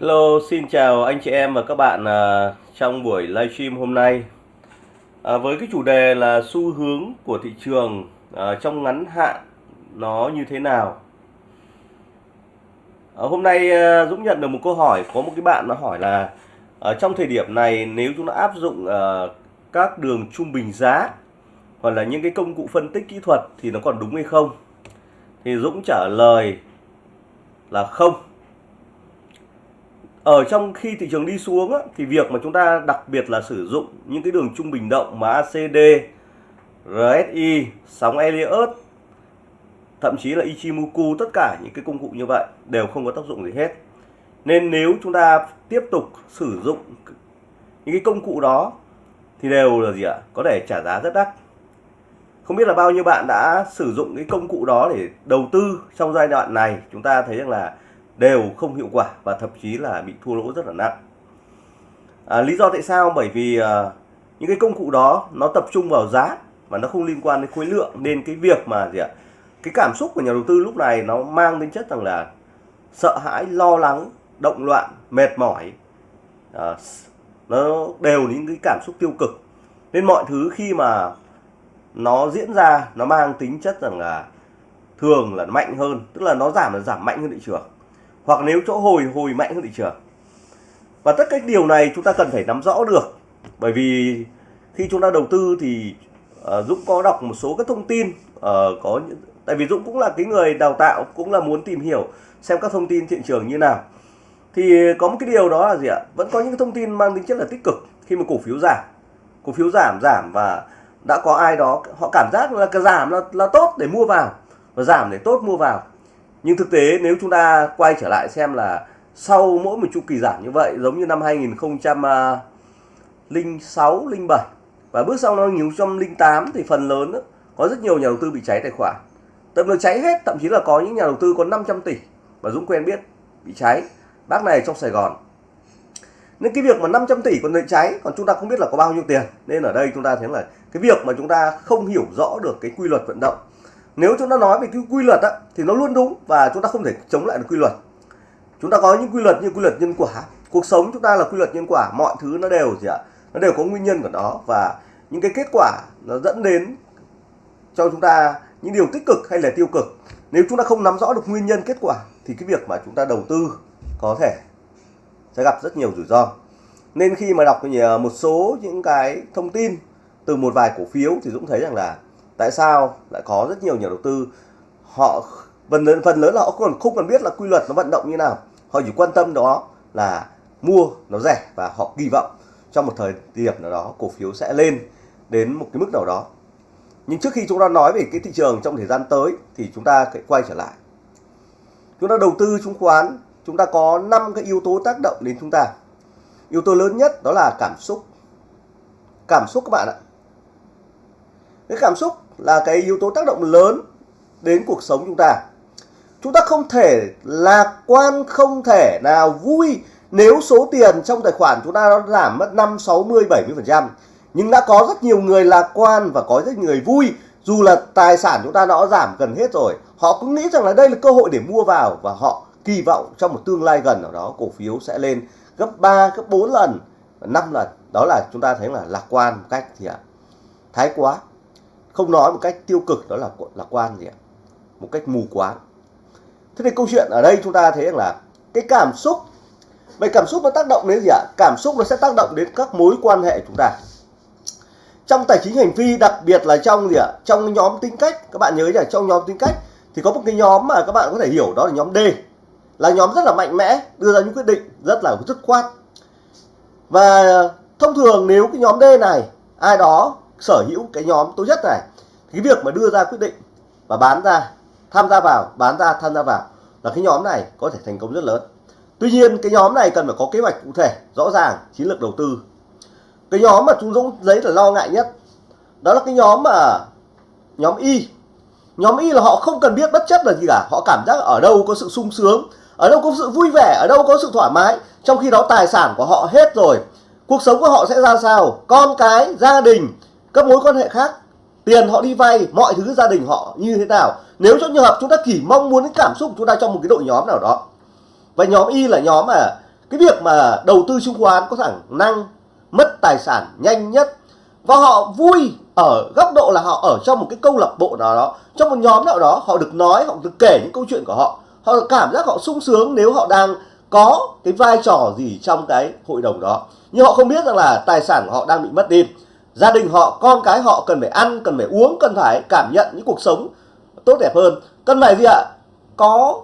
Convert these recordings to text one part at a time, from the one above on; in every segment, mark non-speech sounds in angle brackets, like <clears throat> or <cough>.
Hello, xin chào anh chị em và các bạn à, trong buổi livestream hôm nay à, với cái chủ đề là xu hướng của thị trường à, trong ngắn hạn nó như thế nào. À, hôm nay à, Dũng nhận được một câu hỏi có một cái bạn nó hỏi là à, trong thời điểm này nếu chúng ta áp dụng à, các đường trung bình giá hoặc là những cái công cụ phân tích kỹ thuật thì nó còn đúng hay không? Thì Dũng trả lời là không ở trong khi thị trường đi xuống á, thì việc mà chúng ta đặc biệt là sử dụng những cái đường trung bình động mà ACD, RSI, sóng Elliott thậm chí là Ichimoku tất cả những cái công cụ như vậy đều không có tác dụng gì hết. Nên nếu chúng ta tiếp tục sử dụng những cái công cụ đó thì đều là gì ạ? Có thể trả giá rất đắt. Không biết là bao nhiêu bạn đã sử dụng cái công cụ đó để đầu tư trong giai đoạn này chúng ta thấy rằng là đều không hiệu quả và thậm chí là bị thua lỗ rất là nặng. À, lý do tại sao? Bởi vì à, những cái công cụ đó nó tập trung vào giá mà nó không liên quan đến khối lượng nên cái việc mà gì ạ? Cái cảm xúc của nhà đầu tư lúc này nó mang đến chất rằng là sợ hãi, lo lắng, động loạn, mệt mỏi. À, nó đều những cái cảm xúc tiêu cực. Nên mọi thứ khi mà nó diễn ra nó mang tính chất rằng là thường là mạnh hơn, tức là nó giảm là giảm mạnh hơn thị trường hoặc nếu chỗ hồi hồi mạnh hơn thị trường. Và tất cả điều này chúng ta cần phải nắm rõ được. Bởi vì khi chúng ta đầu tư thì uh, Dũng có đọc một số các thông tin uh, có những tại vì Dũng cũng là cái người đào tạo cũng là muốn tìm hiểu xem các thông tin thị trường như nào. Thì có một cái điều đó là gì ạ? Vẫn có những thông tin mang tính chất là tích cực khi mà cổ phiếu giảm. Cổ phiếu giảm giảm và đã có ai đó họ cảm giác là cái giảm là là tốt để mua vào và giảm để tốt mua vào nhưng thực tế nếu chúng ta quay trở lại xem là sau mỗi một chu kỳ giảm như vậy giống như năm 2006 07 à, và bước sau năm 2008 thì phần lớn đó, có rất nhiều nhà đầu tư bị cháy tài khoản. Tầm là cháy hết thậm chí là có những nhà đầu tư có 500 tỷ và Dũng quen biết bị cháy. Bác này trong Sài Gòn. Nên cái việc mà 500 tỷ còn bị cháy còn chúng ta không biết là có bao nhiêu tiền. Nên ở đây chúng ta thấy là cái việc mà chúng ta không hiểu rõ được cái quy luật vận động nếu chúng ta nói về cái quy luật á, thì nó luôn đúng và chúng ta không thể chống lại được quy luật. Chúng ta có những quy luật như quy luật nhân quả. Cuộc sống chúng ta là quy luật nhân quả mọi thứ nó đều gì ạ? Nó đều có nguyên nhân của nó và những cái kết quả nó dẫn đến cho chúng ta những điều tích cực hay là tiêu cực. Nếu chúng ta không nắm rõ được nguyên nhân kết quả thì cái việc mà chúng ta đầu tư có thể sẽ gặp rất nhiều rủi ro. Nên khi mà đọc ờ, một số những cái thông tin từ một vài cổ phiếu thì Dũng thấy rằng là tại sao lại có rất nhiều nhà đầu tư? Họ phần lớn phần lớn là họ còn không cần biết là quy luật nó vận động như nào. Họ chỉ quan tâm đó là mua nó rẻ và họ kỳ vọng trong một thời điểm nào đó cổ phiếu sẽ lên đến một cái mức nào đó. Nhưng trước khi chúng ta nói về cái thị trường trong thời gian tới thì chúng ta phải quay trở lại. Chúng ta đầu tư chứng khoán, chúng ta có 5 cái yếu tố tác động đến chúng ta. Yếu tố lớn nhất đó là cảm xúc. Cảm xúc các bạn ạ. Cái cảm xúc là cái yếu tố tác động lớn đến cuộc sống chúng ta. Chúng ta không thể lạc quan không thể nào vui nếu số tiền trong tài khoản chúng ta nó giảm mất 5, 60, 70% nhưng đã có rất nhiều người lạc quan và có rất nhiều người vui dù là tài sản chúng ta nó giảm gần hết rồi. Họ cũng nghĩ rằng là đây là cơ hội để mua vào và họ kỳ vọng trong một tương lai gần nào đó cổ phiếu sẽ lên gấp 3, gấp 4 lần, 5 lần. Đó là chúng ta thấy là lạc quan một cách thì ạ. Thái quá không nói một cách tiêu cực, đó là lạc quan gì ạ? Một cách mù quáng. Thế thì câu chuyện ở đây chúng ta thấy rằng là cái cảm xúc, vậy cảm xúc nó tác động đến gì ạ? Cảm xúc nó sẽ tác động đến các mối quan hệ chúng ta. Trong tài chính hành vi, đặc biệt là trong gì ạ? Trong nhóm tính cách, các bạn nhớ là trong nhóm tính cách thì có một cái nhóm mà các bạn có thể hiểu, đó là nhóm D. Là nhóm rất là mạnh mẽ, đưa ra những quyết định rất là dứt khoát. Và thông thường nếu cái nhóm D này, ai đó sở hữu cái nhóm tốt nhất này. Cái việc mà đưa ra quyết định và bán ra, tham gia vào, bán ra, tham gia vào là cái nhóm này có thể thành công rất lớn. Tuy nhiên, cái nhóm này cần phải có kế hoạch cụ thể, rõ ràng, chiến lược đầu tư. Cái nhóm mà chúng dũng giấy là lo ngại nhất, đó là cái nhóm mà nhóm y. Nhóm y là họ không cần biết bất chấp là gì cả, họ cảm giác ở đâu có sự sung sướng, ở đâu có sự vui vẻ, ở đâu có sự thoải mái, trong khi đó tài sản của họ hết rồi, cuộc sống của họ sẽ ra sao, con cái, gia đình các mối quan hệ khác, tiền họ đi vay, mọi thứ, gia đình họ như thế nào. Nếu trong trường hợp chúng ta chỉ mong muốn cái cảm xúc của chúng ta trong một cái đội nhóm nào đó, và nhóm y là nhóm mà cái việc mà đầu tư chứng khoán có khả năng, mất tài sản nhanh nhất, và họ vui ở góc độ là họ ở trong một cái câu lạc bộ nào đó, trong một nhóm nào đó, họ được nói, họ được kể những câu chuyện của họ họ cảm giác họ sung sướng nếu họ đang có cái vai trò gì trong cái hội đồng đó. Nhưng họ không biết rằng là tài sản của họ đang bị mất đi gia đình họ, con cái họ cần phải ăn, cần phải uống, cần phải cảm nhận những cuộc sống tốt đẹp hơn. Cần phải gì ạ? Có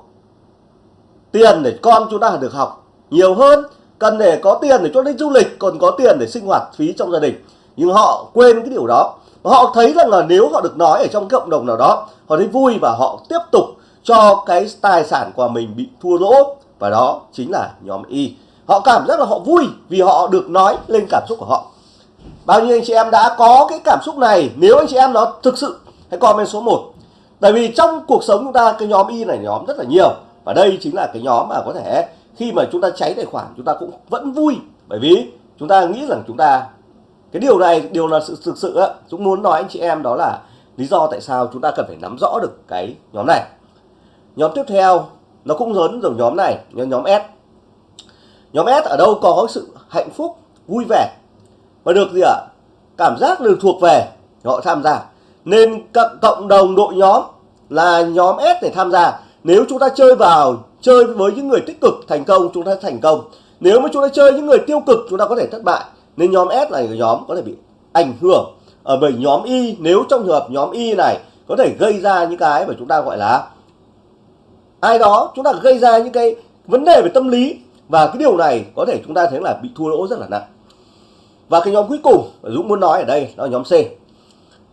tiền để con chúng ta được học nhiều hơn. Cần để có tiền để cho đi du lịch, còn có tiền để sinh hoạt phí trong gia đình. Nhưng họ quên cái điều đó. Họ thấy rằng là nếu họ được nói ở trong cộng đồng nào đó, họ thấy vui và họ tiếp tục cho cái tài sản của mình bị thua lỗ. Và đó chính là nhóm Y. Họ cảm giác là họ vui vì họ được nói lên cảm xúc của họ bao nhiêu anh chị em đã có cái cảm xúc này? Nếu anh chị em nó thực sự, hãy comment số 1 tại vì trong cuộc sống chúng ta, cái nhóm Y này nhóm rất là nhiều. Và đây chính là cái nhóm mà có thể khi mà chúng ta cháy tài khoản, chúng ta cũng vẫn vui. Bởi vì chúng ta nghĩ rằng chúng ta, cái điều này, điều là sự, thực sự á, Dũng muốn nói anh chị em đó là lý do tại sao chúng ta cần phải nắm rõ được cái nhóm này. Nhóm tiếp theo, nó cũng lớn giống nhóm này, nhóm nhóm S. Nhóm S ở đâu có sự hạnh phúc, vui vẻ? Và được gì ạ? Cảm giác được thuộc về, họ tham gia. Nên cộng đồng đội nhóm là nhóm S để tham gia. Nếu chúng ta chơi vào, chơi với những người tích cực, thành công, chúng ta thành công. Nếu mà chúng ta chơi những người tiêu cực, chúng ta có thể thất bại. Nên nhóm S là nhóm có thể bị ảnh hưởng ở bởi nhóm Y. Nếu trong trường hợp nhóm Y này có thể gây ra những cái mà chúng ta gọi là ai đó, chúng ta gây ra những cái vấn đề về tâm lý. Và cái điều này có thể chúng ta thấy là bị thua lỗ rất là nặng và cái nhóm cuối cùng Dũng muốn nói ở đây đó là nhóm C.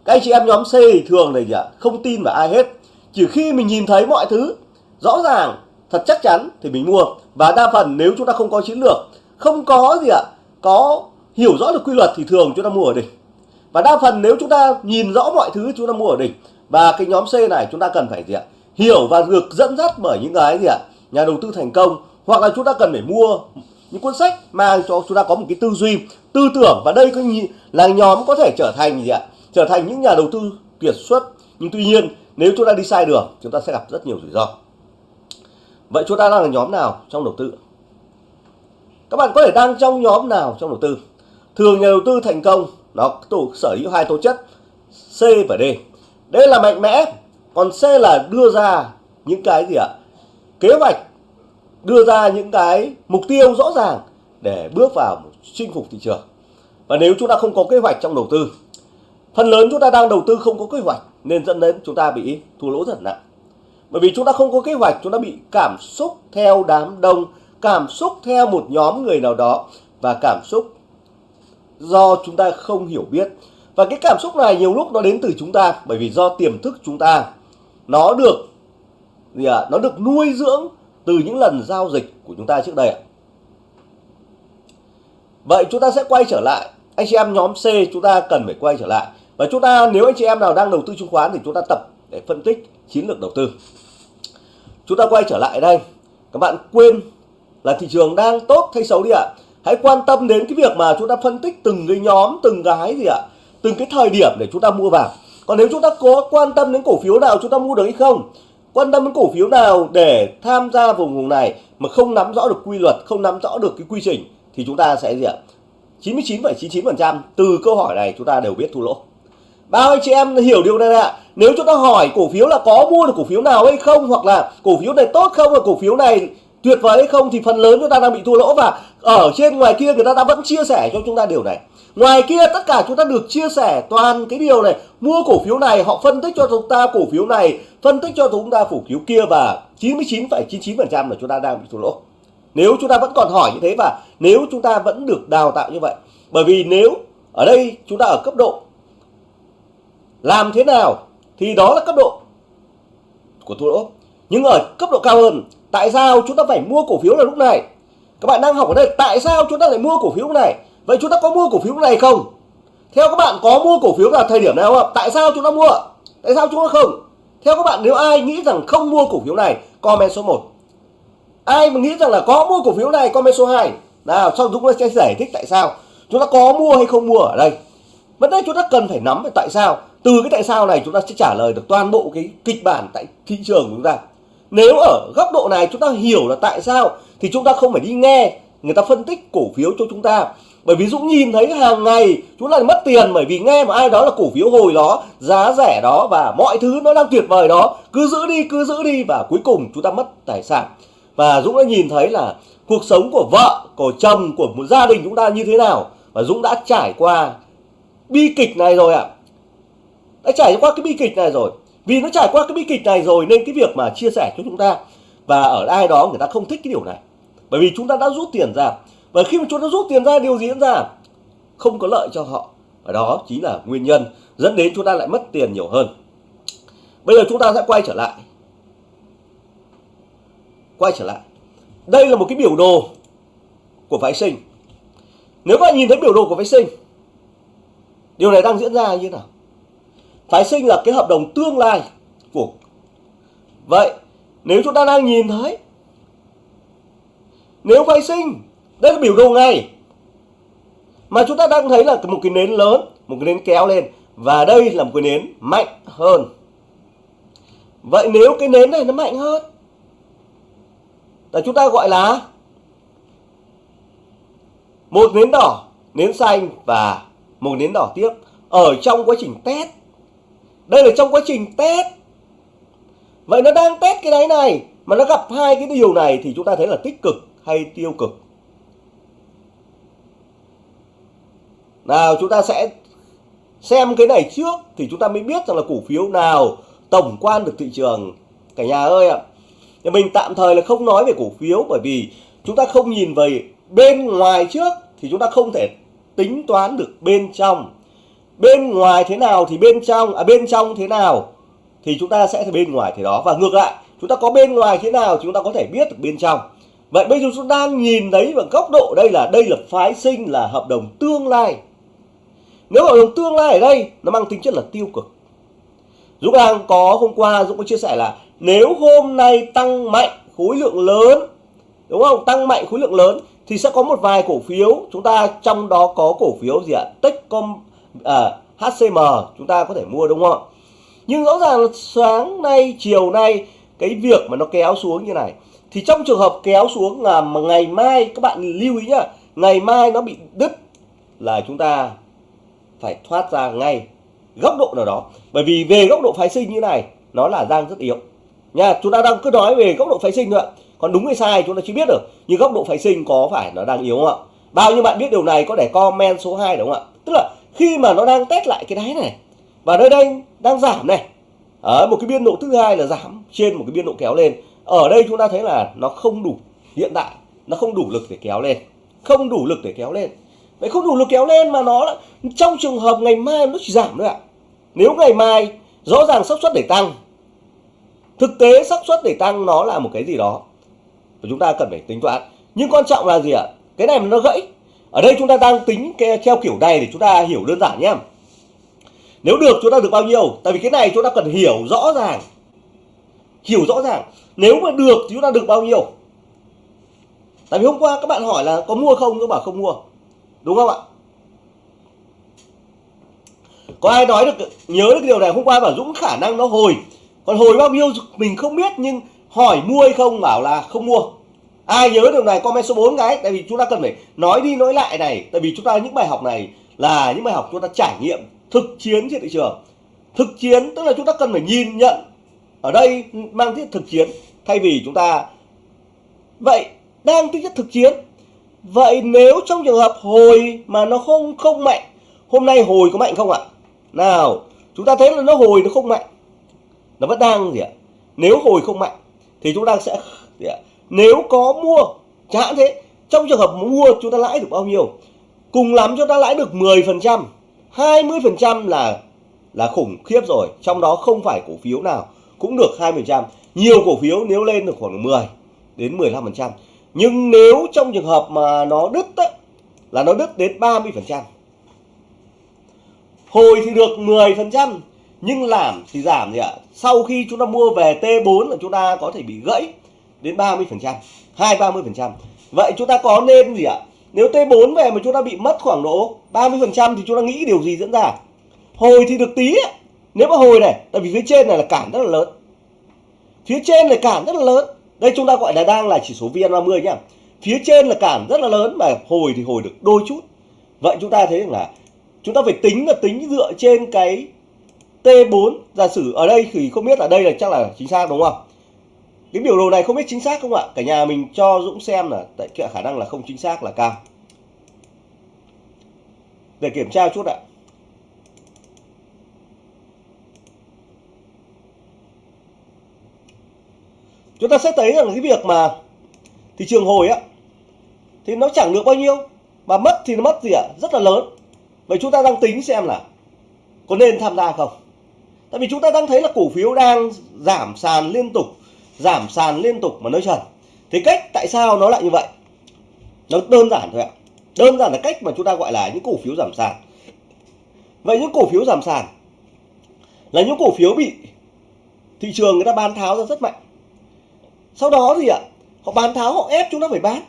Các anh chị em nhóm C thì thường này gì ạ? Không tin vào ai hết. Chỉ khi mình nhìn thấy mọi thứ rõ ràng, thật chắc chắn thì mình mua. Và đa phần nếu chúng ta không có chiến lược, không có gì ạ, có hiểu rõ được quy luật thì thường chúng ta mua ở đỉnh. Và đa phần nếu chúng ta nhìn rõ mọi thứ, chúng ta mua ở đỉnh. Và cái nhóm C này chúng ta cần phải gì ạ? Hiểu và được dẫn dắt bởi những cái gì ạ? Nhà đầu tư thành công, hoặc là chúng ta cần phải mua những cuốn sách mang cho chúng ta có một cái tư duy, tư tưởng và đây là nhóm có thể trở thành gì ạ? Trở thành những nhà đầu tư kiệt xuất. Nhưng tuy nhiên, nếu chúng ta đi sai đường, chúng ta sẽ gặp rất nhiều rủi ro. Vậy chúng ta đang là nhóm nào trong đầu tư? Các bạn có thể đang trong nhóm nào trong đầu tư? Thường nhà đầu tư thành công, nó tổ sở hữu hai tố chất, C và D. Đây là mạnh mẽ, còn C là đưa ra những cái gì ạ? Kế hoạch đưa ra những cái mục tiêu rõ ràng để bước vào chinh phục thị trường. Và nếu chúng ta không có kế hoạch trong đầu tư phần lớn chúng ta đang đầu tư không có kế hoạch nên dẫn đến chúng ta bị thua lỗ rất nặng. Bởi vì chúng ta không có kế hoạch chúng ta bị cảm xúc theo đám đông cảm xúc theo một nhóm người nào đó và cảm xúc do chúng ta không hiểu biết. Và cái cảm xúc này nhiều lúc nó đến từ chúng ta bởi vì do tiềm thức chúng ta nó được gì à, nó được nuôi dưỡng từ những lần giao dịch của chúng ta trước đây ạ. Vậy chúng ta sẽ quay trở lại. Anh chị em nhóm C chúng ta cần phải quay trở lại. Và chúng ta, nếu anh chị em nào đang đầu tư chứng khoán thì chúng ta tập để phân tích chiến lược đầu tư. Chúng ta quay trở lại đây. Các bạn quên là thị trường đang tốt hay xấu đi ạ. Hãy quan tâm đến cái việc mà chúng ta phân tích từng cái nhóm, từng cái gì ạ. Từng cái thời điểm để chúng ta mua vào. Còn nếu chúng ta có quan tâm đến cổ phiếu nào, chúng ta mua được hay không quan tâm đến cổ phiếu nào để tham gia vùng vùng này mà không nắm rõ được quy luật không nắm rõ được cái quy trình thì chúng ta sẽ gì ạ? 99,99% từ câu hỏi này chúng ta đều biết thua lỗ. Bao anh chị em hiểu điều này ạ? Nếu chúng ta hỏi cổ phiếu là có mua được cổ phiếu nào hay không hoặc là cổ phiếu này tốt không và cổ phiếu này tuyệt vời hay không thì phần lớn chúng ta đang bị thua lỗ và ở trên ngoài kia người ta đã vẫn chia sẻ cho chúng ta điều này ngoài kia tất cả chúng ta được chia sẻ toàn cái điều này. Mua cổ phiếu này họ phân tích cho chúng ta cổ phiếu này phân tích cho chúng ta cổ phiếu kia và 99,99% là chúng ta đang bị thua lỗ. Nếu chúng ta vẫn còn hỏi như thế và nếu chúng ta vẫn được đào tạo như vậy bởi vì nếu ở đây chúng ta ở cấp độ làm thế nào thì đó là cấp độ của thua lỗ. Nhưng ở cấp độ cao hơn tại sao chúng ta phải mua cổ phiếu là lúc này? Các bạn đang học ở đây tại sao chúng ta lại mua cổ phiếu này? Vậy chúng ta có mua cổ phiếu này không? Theo các bạn có mua cổ phiếu vào thời điểm nào không tại sao chúng ta mua? Tại sao chúng ta không? Theo các bạn, nếu ai nghĩ rằng không mua cổ phiếu này, comment số 1 ai mà nghĩ rằng là có mua cổ phiếu này, comment số 2 nào, sau Dũng sẽ giải thích tại sao. Chúng ta có mua hay không mua ở đây? Vấn đề chúng ta cần phải nắm về tại sao. Từ cái tại sao này chúng ta sẽ trả lời được toàn bộ cái kịch bản tại thị trường của chúng ta. Nếu ở góc độ này chúng ta hiểu là tại sao, thì chúng ta không phải đi nghe, người ta phân tích cổ phiếu cho chúng ta bởi vì Dũng nhìn thấy hàng ngày chúng lại mất tiền bởi vì nghe mà ai đó là cổ phiếu hồi đó, giá rẻ đó và mọi thứ nó đang tuyệt vời đó. Cứ giữ đi, cứ giữ đi và cuối cùng chúng ta mất tài sản. Và Dũng đã nhìn thấy là cuộc sống của vợ, của chồng, của một gia đình chúng ta như thế nào. Và Dũng đã trải qua bi kịch này rồi ạ. À. đã trải qua cái bi kịch này rồi. Vì nó trải qua cái bi kịch này rồi nên cái việc mà chia sẻ cho chúng ta và ở ai đó người ta không thích cái điều này. Bởi vì chúng ta đã rút tiền ra và khi mà chúng ta rút tiền ra, điều gì diễn ra? Không có lợi cho họ. Và đó chính là nguyên nhân dẫn đến chúng ta lại mất tiền nhiều hơn. Bây giờ chúng ta sẽ quay trở lại. Quay trở lại. Đây là một cái biểu đồ của phái sinh. Nếu các bạn nhìn thấy biểu đồ của phái sinh, điều này đang diễn ra như thế nào? Phái sinh là cái hợp đồng tương lai của vậy, nếu chúng ta đang nhìn thấy, nếu phái sinh đây là biểu đồ ngày mà chúng ta đang thấy là một cái nến lớn, một cái nến kéo lên. Và đây là một cái nến mạnh hơn. Vậy nếu cái nến này nó mạnh hơn, là chúng ta gọi là một nến đỏ, nến xanh và một nến đỏ tiếp. Ở trong quá trình test, đây là trong quá trình test. Vậy nó đang test cái đáy này, mà nó gặp hai cái điều này thì chúng ta thấy là tích cực hay tiêu cực. Nào, chúng ta sẽ xem cái này trước thì chúng ta mới biết rằng là cổ phiếu nào tổng quan được thị trường. Cả nhà ơi ạ thì mình tạm thời là không nói về cổ phiếu bởi vì chúng ta không nhìn về bên ngoài trước thì chúng ta không thể tính toán được bên trong. Bên ngoài thế nào thì bên trong à bên trong thế nào thì chúng ta sẽ thấy bên ngoài thế đó. Và ngược lại, chúng ta có bên ngoài thế nào chúng ta có thể biết được bên trong. Vậy bây giờ chúng ta đang nhìn thấy vào góc độ đây là đây là phái sinh, là hợp đồng tương lai nếu hợp đồng tương lai ở đây nó mang tính chất là tiêu cực. Dũng đang có hôm qua Dũng có chia sẻ là nếu hôm nay tăng mạnh khối lượng lớn đúng không? Tăng mạnh khối lượng lớn thì sẽ có một vài cổ phiếu. Chúng ta trong đó có cổ phiếu gì ạ? Techcom à, HCM chúng ta có thể mua đúng không? Nhưng rõ ràng là sáng nay chiều nay cái việc mà nó kéo xuống như này thì trong trường hợp kéo xuống là mà ngày mai các bạn lưu ý nhá ngày mai nó bị đứt là chúng ta phải thoát ra ngay góc độ nào đó. Bởi vì về góc độ phái sinh như này, nó là đang rất yếu. Nha, chúng ta đang cứ nói về góc độ phái sinh thôi ạ. Còn đúng hay sai chúng ta chưa biết được, nhưng góc độ phái sinh có phải nó đang yếu không ạ? Bao nhiêu bạn biết điều này có để comment số 2 đúng không ạ? Tức là khi mà nó đang test lại cái đáy này, và nơi đây đang giảm này. Ở một cái biên độ thứ hai là giảm trên một cái biên độ kéo lên. Ở đây chúng ta thấy là nó không đủ, hiện tại nó không đủ lực để kéo lên. Không đủ lực để kéo lên vậy không đủ lực kéo lên mà nó trong trường hợp ngày mai nó chỉ giảm thôi ạ. Nếu ngày mai rõ ràng xác suất để tăng, thực tế xác suất để tăng nó là một cái gì đó và chúng ta cần phải tính toán. Nhưng quan trọng là gì ạ? Cái này mà nó gãy. Ở đây chúng ta đang tính cái, theo kiểu này để chúng ta hiểu đơn giản nhé. Nếu được chúng ta được bao nhiêu? Tại vì cái này chúng ta cần hiểu rõ ràng. Hiểu rõ ràng. Nếu mà được thì chúng ta được bao nhiêu? Tại vì hôm qua các bạn hỏi là có mua không? Tôi bảo không mua đúng không ạ? Có ai nói được, nhớ được điều này hôm qua bảo dũng khả năng nó hồi. Còn hồi bao nhiêu mình không biết, nhưng hỏi mua hay không bảo là không mua. Ai nhớ điều này, comment số 4 cái, tại vì chúng ta cần phải nói đi nói lại này. Tại vì chúng ta những bài học này là những bài học chúng ta trải nghiệm, thực chiến trên thị trường. Thực chiến, tức là chúng ta cần phải nhìn nhận ở đây mang tính thực chiến. Thay vì chúng ta, vậy, đang tính chất thực chiến vậy nếu trong trường hợp hồi mà nó không không mạnh, hôm nay hồi có mạnh không ạ? Nào, chúng ta thấy là nó hồi nó không mạnh. Nó vẫn đang gì ạ? Nếu hồi không mạnh, thì chúng ta sẽ gì ạ? nếu có mua, chẳng hạn thế, trong trường hợp mua chúng ta lãi được bao nhiêu? Cùng lắm chúng ta lãi được 10% 20% là là khủng khiếp rồi. Trong đó không phải cổ phiếu nào cũng được 20% nhiều cổ phiếu nếu lên được khoảng 10 đến 15% nhưng nếu trong trường hợp mà nó đứt á, là nó đứt đến 30% hồi thì được 10% nhưng làm thì giảm gì ạ. Sau khi chúng ta mua về T4 là chúng ta có thể bị gãy đến 30% 2 30% vậy chúng ta có nên gì ạ? Nếu T4 về mà chúng ta bị mất khoảng độ 30% thì chúng ta nghĩ điều gì diễn ra? Hồi thì được tí ấy. nếu mà hồi này tại vì phía trên này là cản rất là lớn. Phía trên này cản rất là lớn đây chúng ta gọi là đang là chỉ số VN30 nhá. Phía trên là cản rất là lớn mà hồi thì hồi được đôi chút. Vậy chúng ta thấy rằng là chúng ta phải tính là tính dựa trên cái T4 giả sử ở đây thì không biết ở đây là chắc là chính xác đúng không? Cái biểu đồ này không biết chính xác không ạ? Cả nhà mình cho Dũng xem là tại khả năng là không chính xác là cao. Để kiểm tra chút ạ. Chúng ta sẽ thấy rằng cái việc mà thị trường hồi á, thì nó chẳng được bao nhiêu, mà mất thì nó mất gì ạ? Rất là lớn. Vậy chúng ta đang tính xem là có nên tham gia không? Tại vì chúng ta đang thấy là cổ phiếu đang giảm sàn liên tục, giảm sàn liên tục mà nói trần. Thì cách tại sao nó lại như vậy? Nó đơn giản thôi ạ. Đơn giản là cách mà chúng ta gọi là những cổ phiếu giảm sàn. Vậy những cổ phiếu giảm sàn là những cổ phiếu bị thị trường người ta bán tháo ra rất mạnh sau đó thì ạ, họ bán tháo, họ ép chúng ta phải bán.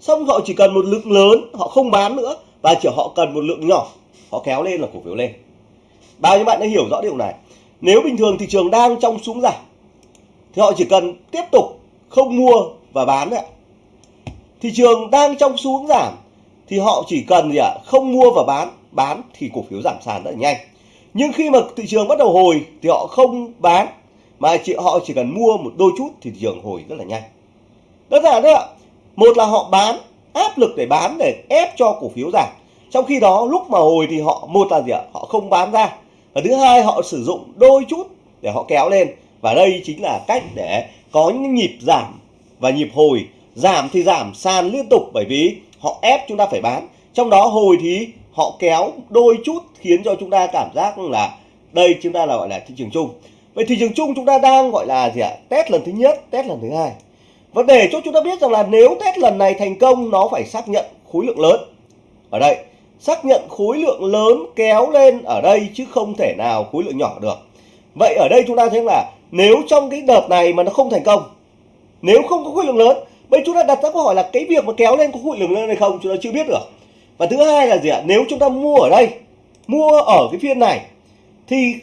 Xong họ chỉ cần một lượng lớn, họ không bán nữa, và chỉ họ cần một lượng nhỏ, họ kéo lên là cổ phiếu lên. Bao nhiêu bạn đã hiểu rõ điều này? Nếu bình thường thị trường đang trong xuống giảm thì họ chỉ cần tiếp tục không mua và bán ạ. Thị trường đang trong xuống giảm thì họ chỉ cần gì ạ? Không mua và bán bán thì cổ phiếu giảm sàn rất là nhanh. Nhưng khi mà thị trường bắt đầu hồi, thì họ không bán mà chị, họ chỉ cần mua một đôi chút thì thị trường hồi rất là nhanh. Đơn giản đấy ạ. Một là họ bán, áp lực để bán để ép cho cổ phiếu giảm. Trong khi đó, lúc mà hồi thì họ, một là gì ạ? Họ không bán ra. Và thứ hai, họ sử dụng đôi chút để họ kéo lên. Và đây chính là cách để có những nhịp giảm và nhịp hồi. Giảm thì giảm, sàn liên tục bởi vì họ ép chúng ta phải bán. Trong đó hồi thì họ kéo đôi chút khiến cho chúng ta cảm giác là đây chúng ta là, gọi là thị trường chung vậy thị trường chung chúng ta đang, gọi là gì ạ? Test lần thứ nhất, test lần thứ hai. Và để cho chúng ta biết rằng là nếu test lần này thành công, nó phải xác nhận khối lượng lớn. Ở đây, xác nhận khối lượng lớn kéo lên ở đây chứ không thể nào khối lượng nhỏ được. Vậy ở đây chúng ta thấy là nếu trong cái đợt này mà nó không thành công, nếu không có khối lượng lớn, bây chúng ta đặt ra câu hỏi là cái việc mà kéo lên có khối lượng lớn hay không chúng ta chưa biết được. Và thứ hai là gì ạ? Nếu chúng ta mua ở đây, mua ở cái phiên này, thì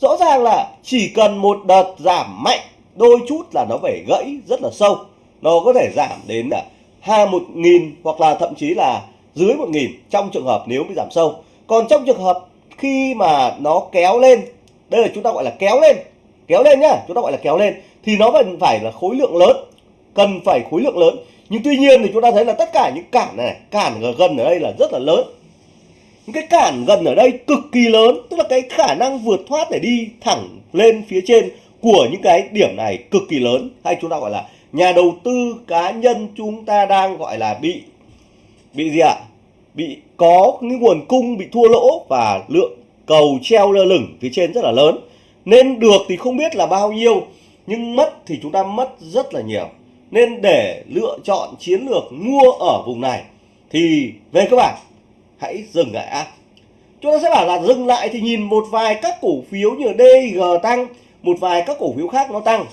rõ ràng là chỉ cần một đợt giảm mạnh, đôi chút là nó phải gãy rất là sâu. Nó có thể giảm đến là hai một nghìn hoặc là thậm chí là dưới một nghìn trong trường hợp nếu bị giảm sâu. Còn trong trường hợp khi mà nó kéo lên, đây là chúng ta gọi là kéo lên kéo lên nhá, chúng ta gọi là kéo lên, thì nó vẫn phải là khối lượng lớn, cần phải khối lượng lớn. Nhưng tuy nhiên thì chúng ta thấy là tất cả những cản này, cản gần ở đây là rất là lớn cái cản gần ở đây cực kỳ lớn, tức là cái khả năng vượt thoát để đi thẳng lên phía trên của những cái điểm này cực kỳ lớn. Hay chúng ta gọi là nhà đầu tư cá nhân chúng ta đang gọi là bị bị gì ạ? Bị có những nguồn cung bị thua lỗ và lượng cầu treo lơ lửng phía trên rất là lớn. Nên được thì không biết là bao nhiêu, nhưng mất thì chúng ta mất rất là nhiều. Nên để lựa chọn chiến lược mua ở vùng này thì về các bạn hãy dừng lại ạ. Chúng ta sẽ bảo là dừng lại thì nhìn một vài các cổ phiếu như DG tăng, một vài các cổ phiếu khác nó tăng.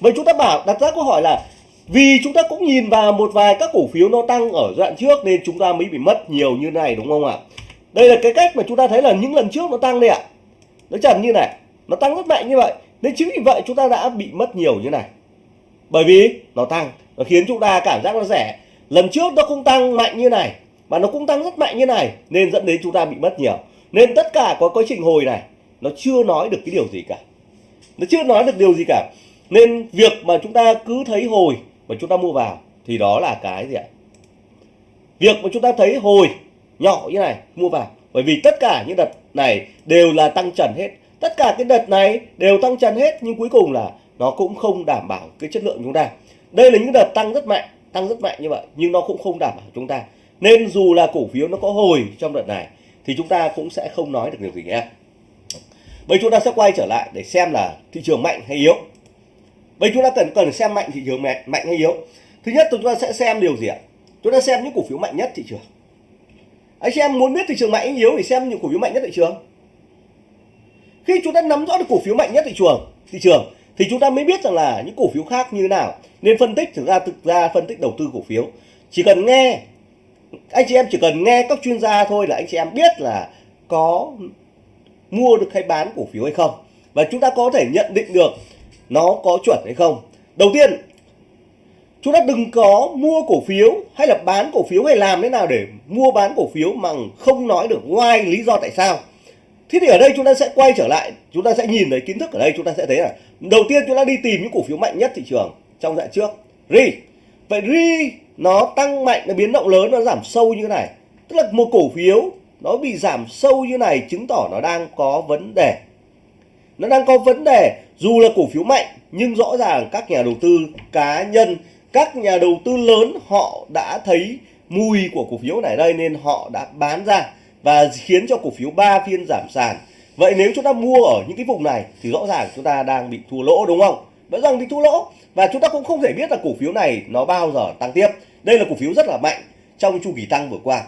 Vậy chúng ta bảo, đặt ra câu hỏi là vì chúng ta cũng nhìn vào một vài các cổ phiếu nó tăng ở đoạn trước nên chúng ta mới bị mất nhiều như này, đúng không ạ? Đây là cái cách mà chúng ta thấy là những lần trước nó tăng đây ạ. Nó chẳng như này, nó tăng rất mạnh như vậy, nên chính vì vậy chúng ta đã bị mất nhiều như này. Bởi vì nó tăng, nó khiến chúng ta cảm giác nó rẻ. Lần trước nó không tăng mạnh như này mà nó cũng tăng rất mạnh như này, nên dẫn đến chúng ta bị mất nhiều. Nên tất cả có quá trình hồi này, nó chưa nói được cái điều gì cả. Nó chưa nói được điều gì cả. Nên việc mà chúng ta cứ thấy hồi mà chúng ta mua vào, thì đó là cái gì ạ? Việc mà chúng ta thấy hồi nhỏ như này, mua vào. Bởi vì tất cả những đợt này đều là tăng trần hết. Tất cả cái đợt này đều tăng trần hết, nhưng cuối cùng là nó cũng không đảm bảo cái chất lượng chúng ta. Đây là những đợt tăng rất mạnh, tăng rất mạnh như vậy, nhưng nó cũng không đảm bảo chúng ta nên dù là cổ phiếu nó có hồi trong đợt này thì chúng ta cũng sẽ không nói được điều gì nhé. Bây chúng ta sẽ quay trở lại để xem là thị trường mạnh hay yếu. Bây chúng ta cần cần xem mạnh thị trường mạnh, mạnh hay yếu. Thứ nhất chúng ta sẽ xem điều gì ạ? Chúng ta xem những cổ phiếu mạnh nhất thị trường. Anh xem em muốn biết thị trường mạnh hay yếu thì xem những cổ phiếu mạnh nhất thị trường. Khi chúng ta nắm rõ được cổ phiếu mạnh nhất thị trường thị trường thì chúng ta mới biết rằng là những cổ phiếu khác như thế nào. Nên phân tích thực ra thực ra phân tích đầu tư cổ phiếu. Chỉ cần nghe anh chị em chỉ cần nghe các chuyên gia thôi là anh chị em biết là có mua được hay bán cổ phiếu hay không. Và chúng ta có thể nhận định được nó có chuẩn hay không. Đầu tiên, chúng ta đừng có mua cổ phiếu hay là bán cổ phiếu hay làm thế nào để mua bán cổ phiếu mà không nói được ngoài lý do tại sao. Thế thì ở đây chúng ta sẽ quay trở lại, chúng ta sẽ nhìn thấy kiến thức ở đây, chúng ta sẽ thấy là đầu tiên chúng ta đi tìm những cổ phiếu mạnh nhất thị trường trong dạng trước. Ri vậy ri nó tăng mạnh, nó biến động lớn, nó giảm sâu như thế này. Tức là một cổ phiếu nó bị giảm sâu như này chứng tỏ nó đang có vấn đề. Nó đang có vấn đề dù là cổ phiếu mạnh, nhưng rõ ràng các nhà đầu tư cá nhân, các nhà đầu tư lớn họ đã thấy mùi của cổ phiếu này đây nên họ đã bán ra và khiến cho cổ phiếu 3 phiên giảm sàn. Vậy nếu chúng ta mua ở những cái vùng này thì rõ ràng chúng ta đang bị thua lỗ, đúng không? Rõ ràng bị thua lỗ và chúng ta cũng không thể biết là cổ phiếu này nó bao giờ tăng tiếp đây là cổ phiếu rất là mạnh trong chu kỳ tăng vừa qua.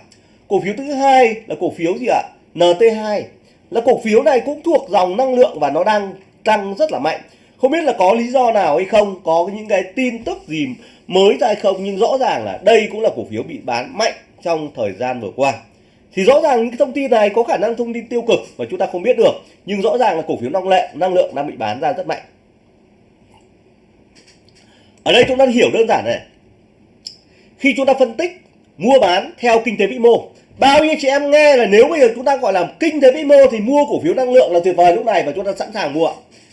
Cổ phiếu thứ hai là cổ phiếu gì ạ? NT2 là cổ phiếu này cũng thuộc dòng năng lượng và nó đang tăng rất là mạnh. Không biết là có lý do nào hay không, có những cái tin tức gì mới ra hay không, nhưng rõ ràng là đây cũng là cổ phiếu bị bán mạnh trong thời gian vừa qua. Thì rõ ràng những thông tin này có khả năng thông tin tiêu cực và chúng ta không biết được, nhưng rõ ràng là cổ phiếu năng lệ, năng lượng đang bị bán ra rất mạnh. Ở đây chúng ta hiểu đơn giản này khi chúng ta phân tích, mua bán theo kinh tế vĩ mô, bao nhiêu chị em nghe là nếu bây giờ chúng ta gọi là kinh tế vĩ mô thì mua cổ phiếu năng lượng là tuyệt vời lúc này và chúng ta sẵn sàng mua.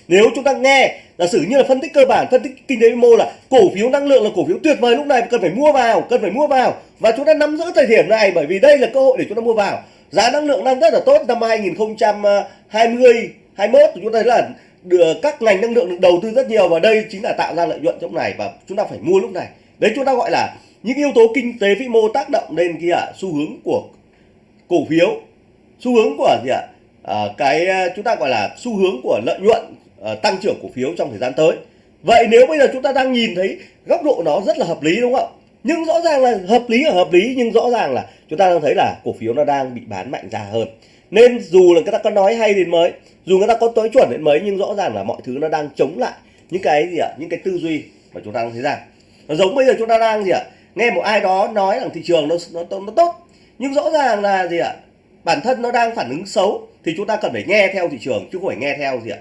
Nếu chúng ta nghe, giả sử như là phân tích cơ bản, phân tích kinh tế vĩ mô là cổ phiếu năng lượng là cổ phiếu tuyệt vời lúc này, cần phải mua vào, cần phải mua vào và chúng ta nắm giữ thời điểm này bởi vì đây là cơ hội để chúng ta mua vào. Giá năng lượng đang rất là tốt, năm 2020 21 à, chúng ta thấy là được các ngành năng lượng được đầu tư rất nhiều và đây chính là tạo ra lợi nhuận trong này và chúng ta phải mua lúc này đấy chúng ta gọi là những yếu tố kinh tế vĩ mô tác động lên kia à, xu hướng của cổ phiếu xu hướng của gì ạ? À, cái à, chúng ta gọi là xu hướng của lợi nhuận à, tăng trưởng cổ phiếu trong thời gian tới. Vậy nếu bây giờ chúng ta đang nhìn thấy góc độ nó rất là hợp lý đúng không? Nhưng rõ ràng là hợp lý là hợp lý nhưng rõ ràng là chúng ta đang thấy là cổ phiếu nó đang bị bán mạnh ra hơn. Nên dù là người ta có nói hay đến mấy dù người ta có tối chuẩn đến mấy nhưng rõ ràng là mọi thứ nó đang chống lại những cái gì ạ? Những cái tư duy mà chúng ta đang thấy rằng nó giống bây giờ chúng ta đang gì ạ? Nghe một ai đó nói rằng thị trường nó nó, nó tốt. Nhưng rõ ràng là gì ạ? Bản thân nó đang phản ứng xấu thì chúng ta cần phải nghe theo thị trường chứ không phải nghe theo gì ạ?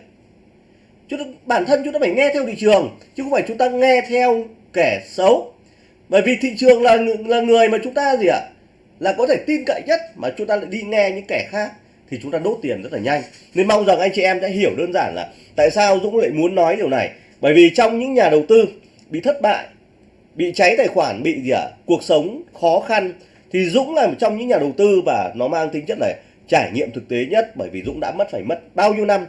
Chúng ta, bản thân chúng ta phải nghe theo thị trường chứ không phải chúng ta nghe theo kẻ xấu. Bởi vì thị trường là là người mà chúng ta gì ạ? Là có thể tin cậy nhất mà chúng ta lại đi nghe những kẻ khác thì chúng ta đốt tiền rất là nhanh. Nên mong rằng anh chị em sẽ hiểu đơn giản là tại sao Dũng lại muốn nói điều này. Bởi vì trong những nhà đầu tư bị thất bại bị cháy tài khoản bị gì ạ cuộc sống khó khăn thì Dũng là một trong những nhà đầu tư và nó mang tính chất này trải nghiệm thực tế nhất bởi vì Dũng đã mất phải mất bao nhiêu năm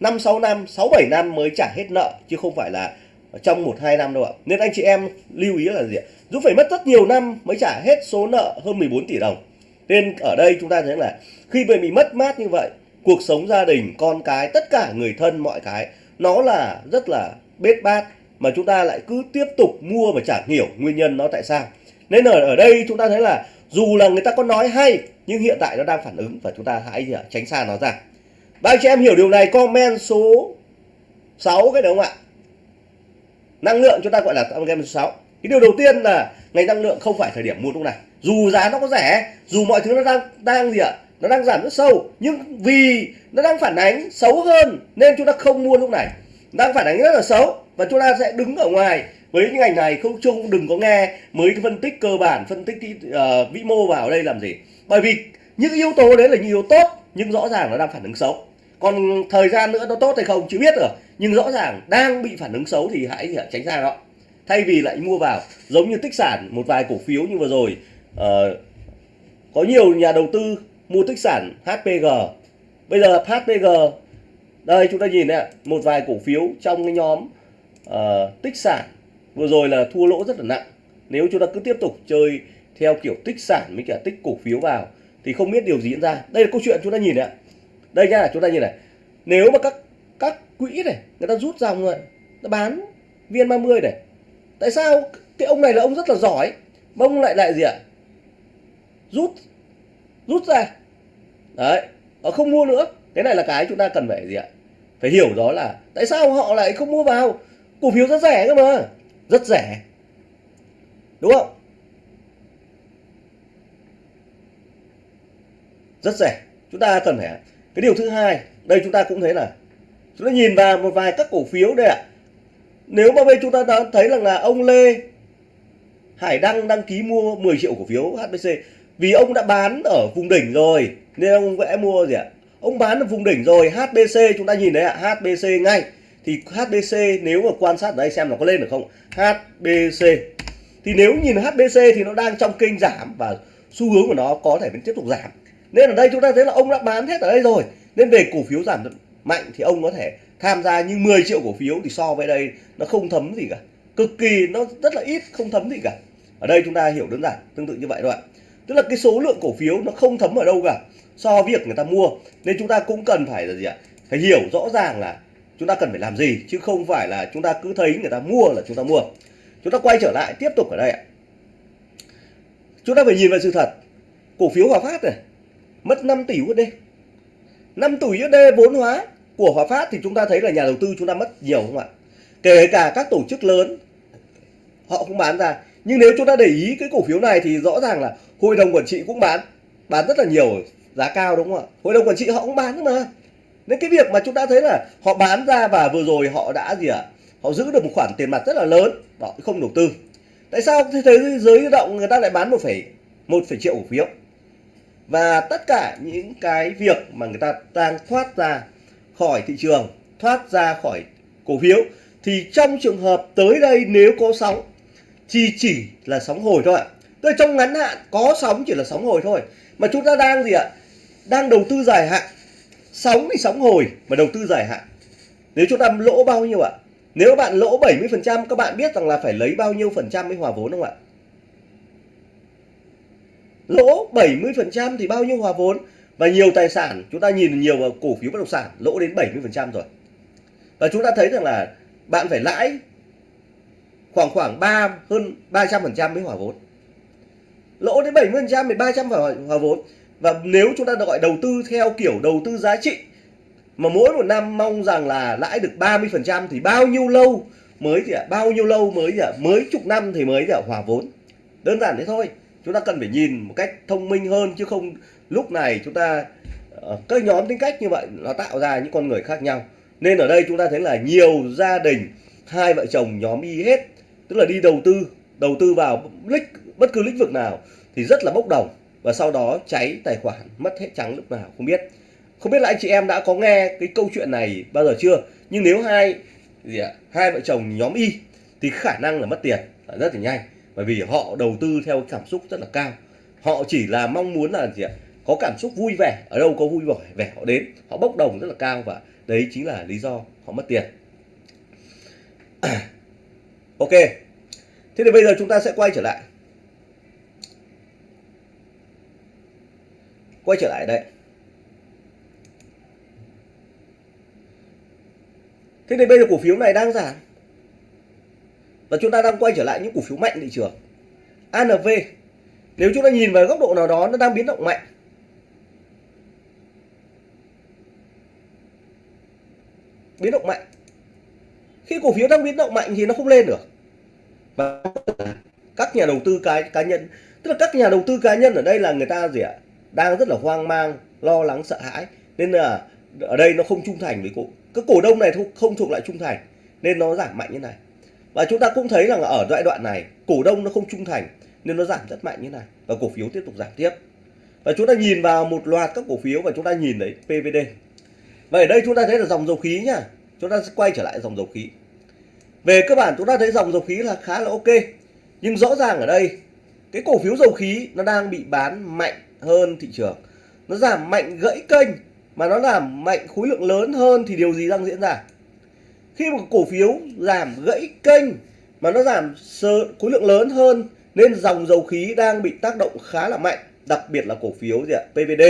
5 6 năm 6 7 năm mới trả hết nợ chứ không phải là trong 1 2 năm đâu ạ. Nên anh chị em lưu ý là gì ạ? Dũng phải mất rất nhiều năm mới trả hết số nợ hơn 14 tỷ đồng. Nên ở đây chúng ta thấy là khi bị mất mát như vậy, cuộc sống gia đình, con cái, tất cả người thân mọi cái nó là rất là bết bát mà chúng ta lại cứ tiếp tục mua và chẳng hiểu nguyên nhân nó tại sao. Nên ở ở đây chúng ta thấy là dù là người ta có nói hay nhưng hiện tại nó đang phản ứng và chúng ta hãy tránh xa nó ra. Ba anh chị em hiểu điều này comment số 6 cái đúng không ạ? Năng lượng chúng ta gọi là comment số 6. Cái điều đầu tiên là ngành năng lượng không phải thời điểm mua lúc này. Dù giá nó có rẻ, dù mọi thứ nó đang đang gì ạ? Nó đang giảm rất sâu, nhưng vì nó đang phản ánh xấu hơn nên chúng ta không mua lúc này. Đang phản ánh rất là xấu và chúng ta sẽ đứng ở ngoài với những ngành này không chung đừng có nghe mới phân tích cơ bản phân tích uh, vĩ mô vào đây làm gì. Bởi vì những yếu tố đấy là những yếu tố tốt nhưng rõ ràng nó đang phản ứng xấu. Còn thời gian nữa nó tốt hay không chưa biết được nhưng rõ ràng đang bị phản ứng xấu thì hãy tránh ra đó thay vì lại mua vào giống như tích sản một vài cổ phiếu như vừa rồi uh, có nhiều nhà đầu tư mua tích sản HPG bây giờ HPG đây chúng ta nhìn này một vài cổ phiếu trong cái nhóm uh, tích sản. Vừa rồi là thua lỗ rất là nặng. Nếu chúng ta cứ tiếp tục chơi theo kiểu tích sản với cả tích cổ phiếu vào thì không biết điều gì diễn ra. Đây là câu chuyện chúng ta nhìn ạ. Đây nhá chúng ta nhìn này. Nếu mà các các quỹ này người ta rút dòng rồi nó bán viên 30 này. Tại sao cái ông này là ông rất là giỏi mà ông lại lại gì ạ? Rút rút ra. Đấy họ không mua nữa. Cái này là cái chúng ta cần phải gì ạ? Phải hiểu đó là tại sao họ lại không mua vào? Cổ phiếu rất rẻ cơ mà. Rất rẻ. Đúng không? Rất rẻ. Chúng ta cần phải cái điều thứ hai, đây chúng ta cũng thấy là chúng ta nhìn vào một vài các cổ phiếu đây ạ. Nếu mà bây chúng ta đã thấy rằng là ông Lê Hải Đăng đăng ký mua 10 triệu cổ phiếu HBC vì ông đã bán ở vùng đỉnh rồi, nên ông vẽ mua gì ạ? Ông bán ở vùng đỉnh rồi HBC chúng ta nhìn đấy ạ HBC ngay thì HBC nếu mà quan sát ở đây xem nó có lên được không? HBC thì nếu nhìn HBC thì nó đang trong kênh giảm và xu hướng của nó có thể vẫn tiếp tục giảm. Nên ở đây chúng ta thấy là ông đã bán hết ở đây rồi. Nên về cổ phiếu giảm mạnh thì ông có thể tham gia nhưng 10 triệu cổ phiếu thì so với đây nó không thấm gì cả. Cực kỳ, nó rất là ít, không thấm gì cả. Ở đây chúng ta hiểu đơn giản, tương tự như vậy thôi ạ. Tức là cái số lượng cổ phiếu nó không thấm ở đâu cả so với việc người ta mua. Nên chúng ta cũng cần phải là gì ạ? Phải hiểu rõ ràng là chúng ta cần phải làm gì? Chứ không phải là chúng ta cứ thấy người ta mua là chúng ta mua. Chúng ta quay trở lại, tiếp tục ở đây ạ. Chúng ta phải nhìn vào sự thật. Cổ phiếu Hòa Phát này, mất 5 tỷ USD 5 tỷ USD vốn hóa của Hòa Phát thì chúng ta thấy là nhà đầu tư chúng ta mất nhiều không ạ? Kể cả các tổ chức lớn, họ cũng bán ra. Nhưng nếu chúng ta để ý cái cổ phiếu này thì rõ ràng là hội đồng quản trị cũng bán. Bán rất là nhiều, giá cao đúng không ạ? Hội đồng quản trị họ cũng bán mà nên cái việc mà chúng ta thấy là họ bán ra và vừa rồi họ đã gì ạ? Họ giữ được một khoản tiền mặt rất là lớn, họ không đầu tư. Tại sao thế giới động người ta lại bán một phẩy một phẩy triệu cổ phiếu? Và tất cả những cái việc mà người ta đang thoát ra khỏi thị trường, thoát ra khỏi cổ phiếu, thì trong trường hợp tới đây nếu có sóng, thì chỉ là sóng hồi thôi ạ. Tức là trong ngắn hạn có sóng chỉ là sóng hồi thôi. Mà chúng ta đang gì ạ? Đang đầu tư dài hạn sóng thì sóng hồi mà đầu tư dài hạn. Nếu chúng ta lỗ bao nhiêu ạ? Nếu bạn lỗ 70% các bạn biết rằng là phải lấy bao nhiêu phần trăm mới hòa vốn không ạ? Lỗ 70% thì bao nhiêu hòa vốn? Và nhiều tài sản, chúng ta nhìn nhiều vào cổ phiếu bất động sản, lỗ đến 70% rồi. Và chúng ta thấy rằng là bạn phải lãi khoảng khoảng 3 hơn 300% mới hòa vốn. Lỗ đến 70% thì 300 phải hòa vốn và nếu chúng ta gọi đầu tư theo kiểu đầu tư giá trị, mà mỗi một năm mong rằng là lãi được 30% thì bao nhiêu lâu mới gì ạ, bao nhiêu lâu mới gì ạ, mới chục năm thì mới gì ạ, hòa vốn. Đơn giản thế thôi, chúng ta cần phải nhìn một cách thông minh hơn, chứ không lúc này chúng ta ờ, các nhóm tính cách như vậy nó tạo ra những con người khác nhau. Nên ở đây chúng ta thấy là nhiều gia đình, hai vợ chồng nhóm y hết, tức là đi đầu tư đầu tư vào bất cứ lĩnh vực nào thì rất là bốc đồng và sau đó cháy tài khoản, mất hết trắng lúc nào không biết. Không biết là anh chị em đã có nghe cái câu chuyện này bao giờ chưa? Nhưng nếu hai, gì ạ, hai vợ chồng nhóm y thì khả năng là mất tiền. Rất là nhanh. Bởi vì họ đầu tư theo cảm xúc rất là cao. Họ chỉ là mong muốn là gì ạ, có cảm xúc vui vẻ. Ở đâu có vui vẻ vẻ họ đến, họ bốc đồng rất là cao và đấy chính là lý do họ mất tiền. <clears throat> Ok. Thế thì bây giờ chúng ta sẽ quay trở lại. Quay trở lại đây. Thế thì bây giờ cổ phiếu này đang giảm. Và chúng ta đang quay trở lại những cổ phiếu mạnh thị trường. ANV nếu chúng ta nhìn vào góc độ nào đó, nó đang biến động mạnh. Biến động mạnh. Khi cổ phiếu đang biến động mạnh thì nó không lên được. Và các nhà đầu tư cá cá nhân, tức là các nhà đầu tư cá nhân ở đây là người ta gì ạ? Đang rất là hoang mang, lo lắng, sợ hãi. Nên là ở đây nó không trung thành với cổ các cổ đông này không thuộc lại trung thành, nên nó giảm mạnh như này. Và chúng ta cũng thấy rằng ở giai đoạn này, cổ đông nó không trung thành, nên nó giảm rất mạnh như này. Và cổ phiếu tiếp tục giảm tiếp. Và chúng ta nhìn vào một loạt các cổ phiếu và chúng ta nhìn đấy PVD và ở đây chúng ta thấy là dòng dầu khí nhá. Chúng ta sẽ quay trở lại dòng dầu khí. Về cơ bản chúng ta thấy dòng dầu khí là khá là ok. Nhưng rõ ràng ở đây, cái cổ phiếu dầu khí nó đang bị bán mạnh hơn thị trường. Nó giảm mạnh gãy kênh, mà nó giảm mạnh khối lượng lớn hơn thì điều gì đang diễn ra? Khi một cổ phiếu giảm gãy kênh, mà nó giảm khối lượng lớn hơn, nên dòng dầu khí đang bị tác động khá là mạnh, đặc biệt là cổ phiếu gì ạ? PVD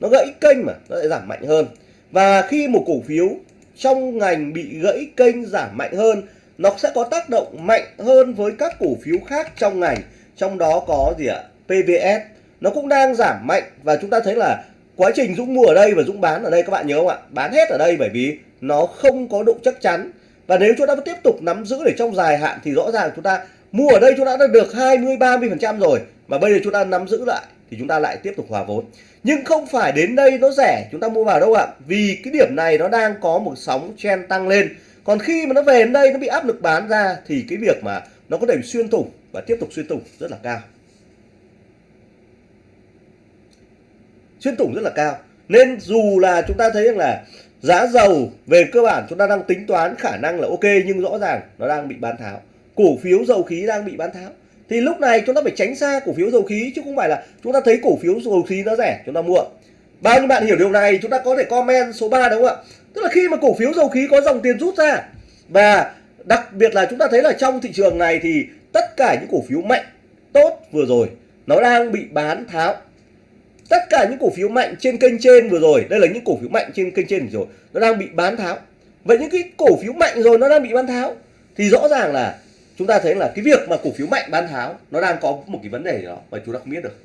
nó gãy kênh mà, nó lại giảm mạnh hơn. Và khi một cổ phiếu trong ngành bị gãy kênh giảm mạnh hơn, nó sẽ có tác động mạnh hơn với các cổ phiếu khác trong ngành. Trong đó có gì ạ? PVS nó cũng đang giảm mạnh và chúng ta thấy là quá trình Dũng mua ở đây và Dũng bán ở đây, các bạn nhớ không ạ? Bán hết ở đây bởi vì nó không có độ chắc chắn. Và nếu chúng ta tiếp tục nắm giữ để trong dài hạn thì rõ ràng chúng ta mua ở đây chúng ta đã được 20 30 phần trăm rồi. Mà bây giờ chúng ta nắm giữ lại thì chúng ta lại tiếp tục hòa vốn. Nhưng không phải đến đây nó rẻ, chúng ta mua vào đâu ạ? Vì cái điểm này nó đang có một sóng trend tăng lên. Còn khi mà nó về đến đây nó bị áp lực bán ra thì cái việc mà nó có thể xuyên thủng và tiếp tục xuyên thủng rất là cao. Xuyên thủng rất là cao. Nên dù là chúng ta thấy rằng là giá dầu về cơ bản chúng ta đang tính toán khả năng là ok, nhưng rõ ràng nó đang bị bán tháo. Cổ phiếu dầu khí đang bị bán tháo. Thì lúc này chúng ta phải tránh xa cổ phiếu dầu khí, chứ không phải là chúng ta thấy cổ phiếu dầu khí nó rẻ, chúng ta mua. Bao nhiêu bạn hiểu điều này, chúng ta có thể comment số 3 đúng không ạ? Tức là khi mà cổ phiếu dầu khí có dòng tiền rút ra, và đặc biệt là chúng ta thấy là trong thị trường này thì tất cả những cổ phiếu mạnh, tốt vừa rồi, nó đang bị bán tháo tất cả những cổ phiếu mạnh trên kênh trên vừa rồi, đây là những cổ phiếu mạnh trên kênh trên rồi, nó đang bị bán tháo. Vậy những cái cổ phiếu mạnh rồi nó đang bị bán tháo, thì rõ ràng là chúng ta thấy là cái việc mà cổ phiếu mạnh bán tháo, nó đang có một cái vấn đề gì đó mà chúng ta không biết được.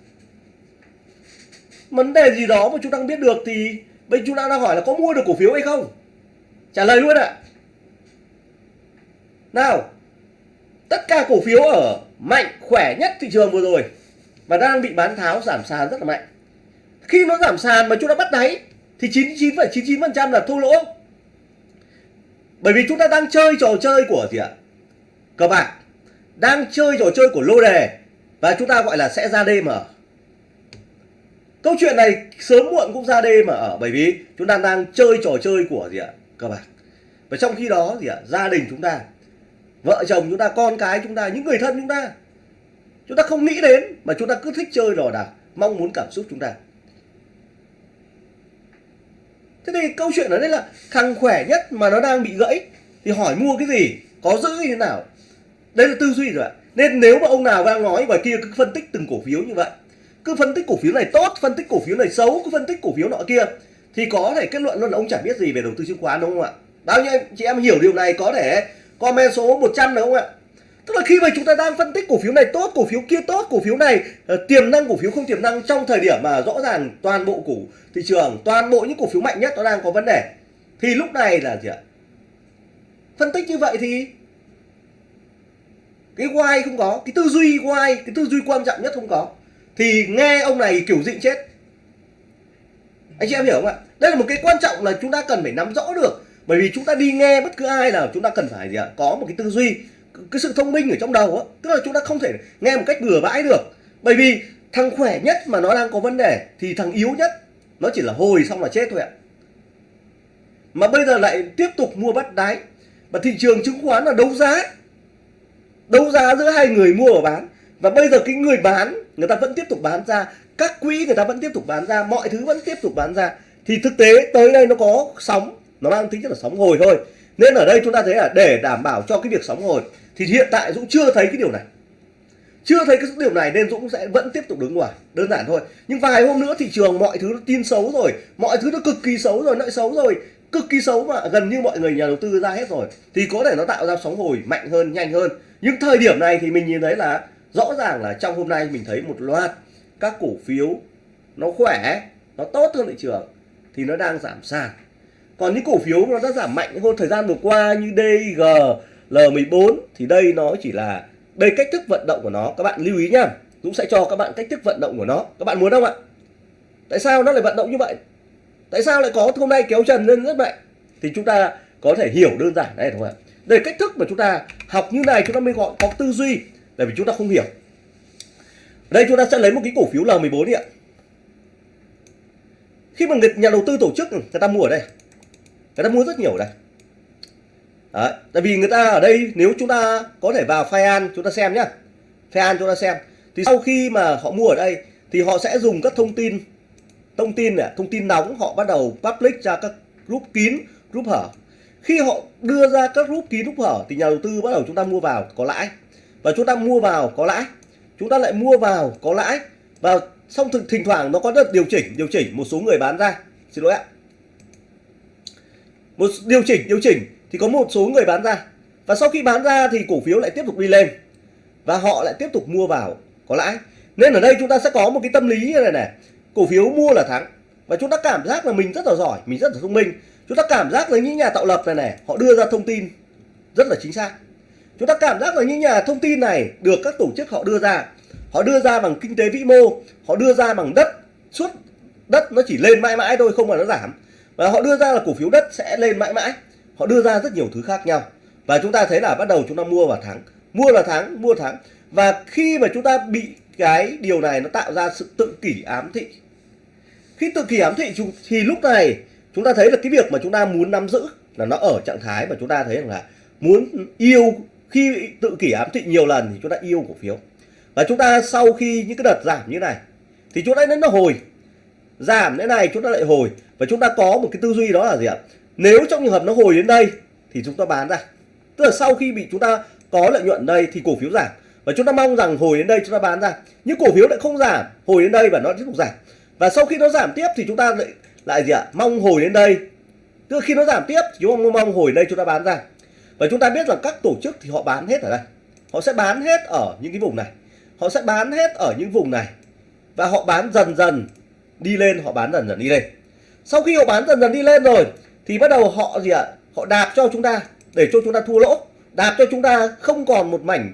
Vấn đề gì đó mà chúng ta không biết được thì bây chúng ta đang hỏi là có mua được cổ phiếu hay không? Trả lời luôn ạ. Nào, tất cả cổ phiếu ở mạnh, khỏe nhất thị trường vừa rồi và đang bị bán tháo, giảm sàn rất là mạnh khi nó giảm sàn mà chúng ta bắt đáy thì 99,99% là thua lỗ. Bởi vì chúng ta đang chơi trò chơi của gì ạ? Cờ bạc đang chơi trò chơi của lô đề và chúng ta gọi là sẽ ra đêm ở câu chuyện này sớm muộn cũng ra đêm mà ở bởi vì chúng ta đang chơi trò chơi của gì ạ? Cờ bạc và trong khi đó gì ạ? Gia đình chúng ta vợ chồng chúng ta con cái chúng ta những người thân chúng ta chúng ta không nghĩ đến mà chúng ta cứ thích chơi đò đạc mong muốn cảm xúc chúng ta thế thì câu chuyện ở đây là thằng khỏe nhất mà nó đang bị gãy thì hỏi mua cái gì, có giữ như thế nào? Đây là tư duy rồi ạ. Nên nếu mà ông nào đang nói ngoài kia cứ phân tích từng cổ phiếu như vậy. Cứ phân tích cổ phiếu này tốt, phân tích cổ phiếu này xấu, cứ phân tích cổ phiếu nọ kia, thì có thể kết luận luôn là ông chẳng biết gì về đầu tư chứng khoán, đúng không ạ? Bao nhiêu chị em hiểu điều này, có thể comment số 100 được không ạ? Tức là khi mà chúng ta đang phân tích cổ phiếu này tốt cổ phiếu kia tốt cổ phiếu này uh, tiềm năng cổ phiếu không tiềm năng trong thời điểm mà rõ ràng toàn bộ cổ thị trường toàn bộ những cổ phiếu mạnh nhất nó đang có vấn đề thì lúc này là gì ạ? Phân tích như vậy thì cái why không có cái tư duy why cái tư duy quan trọng nhất không có. Thì nghe ông này kiểu dịnh chết. Anh chị em hiểu không ạ? Đây là một cái quan trọng là chúng ta cần phải nắm rõ được. Bởi vì chúng ta đi nghe bất cứ ai nào chúng ta cần phải gì ạ? Có một cái tư duy cái sự thông minh ở trong đầu á, tức là chúng ta không thể nghe một cách bừa bãi được. Bởi vì thằng khỏe nhất mà nó đang có vấn đề thì thằng yếu nhất, nó chỉ là hồi xong là chết thôi ạ. Mà bây giờ lại tiếp tục mua bắt đáy và thị trường chứng khoán là đấu giá. Đấu giá giữa hai người mua và bán. Và bây giờ cái người bán, người ta vẫn tiếp tục bán ra, các quỹ người ta vẫn tiếp tục bán ra, mọi thứ vẫn tiếp tục bán ra. Thì thực tế tới đây nó có sóng, nó mang tính chất là sóng hồi thôi. Nên ở đây chúng ta thấy là để đảm bảo cho cái việc sóng hồi thì hiện tại Dũng chưa thấy cái điều này. Chưa thấy cái điều này nên Dũng sẽ vẫn tiếp tục đứng ngoài, đơn giản thôi. Nhưng vài hôm nữa thị trường mọi thứ nó tin xấu rồi, mọi thứ nó cực kỳ xấu rồi nợ xấu rồi. Cực kỳ xấu mà, gần như mọi người nhà đầu tư ra hết rồi. Thì có thể nó tạo ra sóng hồi mạnh hơn, nhanh hơn. Nhưng thời điểm này thì mình nhìn thấy là rõ ràng là trong hôm nay mình thấy một loạt các cổ phiếu nó khỏe, nó tốt hơn thị trường, thì nó đang giảm sàn. Còn những cổ phiếu nó đã giảm mạnh hơn thời gian vừa qua như DG L14 thì đây nó chỉ là đây cách thức vận động của nó. Các bạn lưu ý nhá, Dũng sẽ cho các bạn cách thức vận động của nó. Các bạn muốn không ạ? Tại sao nó lại vận động như vậy? Tại sao lại có hôm nay kéo trần lên rất mạnh? Thì chúng ta có thể hiểu đơn giản đây đúng không ạ. Đây cách thức mà chúng ta học như này, chúng ta mới gọi, có tư duy. Tại vì chúng ta không hiểu. Đây chúng ta sẽ lấy một cái cổ phiếu L14 đi ạ. Khi mà người, nhà đầu tư tổ chức, người ta mua ở đây. Người ta mua rất nhiều ở đây. Đấy, tại vì người ta ở đây nếu chúng ta có thể vào file an chúng ta xem nhá. File an chúng ta xem. Thì sau khi mà họ mua ở đây thì họ sẽ dùng các thông tin thông tin này thông tin nóng họ bắt đầu public ra các group kín group hở. Khi họ đưa ra các group kín group hở thì nhà đầu tư bắt đầu chúng ta mua vào có lãi. Và chúng ta mua vào có lãi. Chúng ta lại mua vào có lãi. Và xong thực thỉnh thoảng nó có đợt điều chỉnh điều chỉnh một số người bán ra. Xin lỗi ạ. Một điều chỉnh điều chỉnh thì có một số người bán ra. Và sau khi bán ra thì cổ phiếu lại tiếp tục đi lên. Và họ lại tiếp tục mua vào, có lãi. Nên ở đây chúng ta sẽ có một cái tâm lý như này này. Cổ phiếu mua là thắng. Và chúng ta cảm giác là mình rất là giỏi, mình rất là thông minh. Chúng ta cảm giác là những nhà tạo lập này này, họ đưa ra thông tin rất là chính xác. Chúng ta cảm giác là những nhà thông tin này được các tổ chức họ đưa ra. Họ đưa ra bằng kinh tế vĩ mô, họ đưa ra bằng đất suốt đất nó chỉ lên mãi mãi thôi, không mà nó giảm. Và họ đưa ra là cổ phiếu đất sẽ lên mãi mãi họ đưa ra rất nhiều thứ khác nhau và chúng ta thấy là bắt đầu chúng ta mua vào thắng mua là thắng mua thắng và khi mà chúng ta bị cái điều này nó tạo ra sự tự kỷ ám thị khi tự kỷ ám thị thì lúc này chúng ta thấy là cái việc mà chúng ta muốn nắm giữ là nó ở trạng thái mà chúng ta thấy rằng là muốn yêu khi tự kỷ ám thị nhiều lần thì chúng ta yêu cổ phiếu và chúng ta sau khi những cái đợt giảm như này thì chúng ta đến nó hồi giảm thế này chúng ta lại hồi và chúng ta có một cái tư duy đó là gì ạ nếu trong trường hợp nó hồi đến đây thì chúng ta bán ra. Tức là sau khi bị chúng ta có lợi nhuận đây thì cổ phiếu giảm. Và chúng ta mong rằng hồi đến đây chúng ta bán ra. Nhưng cổ phiếu lại không giảm. Hồi đến đây và nó tiếp tục giảm. Và sau khi nó giảm tiếp thì chúng ta lại lại gì ạ? Mong hồi đến đây. Tức là khi nó giảm tiếp thì chúng ta mong hồi đây chúng ta bán ra. Và chúng ta biết là các tổ chức thì họ bán hết ở đây. Họ sẽ bán hết ở những cái vùng này. Họ sẽ bán hết ở những vùng này. Và họ bán dần dần đi lên, họ bán dần dần đi lên. Sau khi họ bán dần dần đi lên rồi thì bắt đầu họ gì ạ? Họ đạp cho chúng ta, để cho chúng ta thua lỗ. Đạp cho chúng ta không còn một mảnh.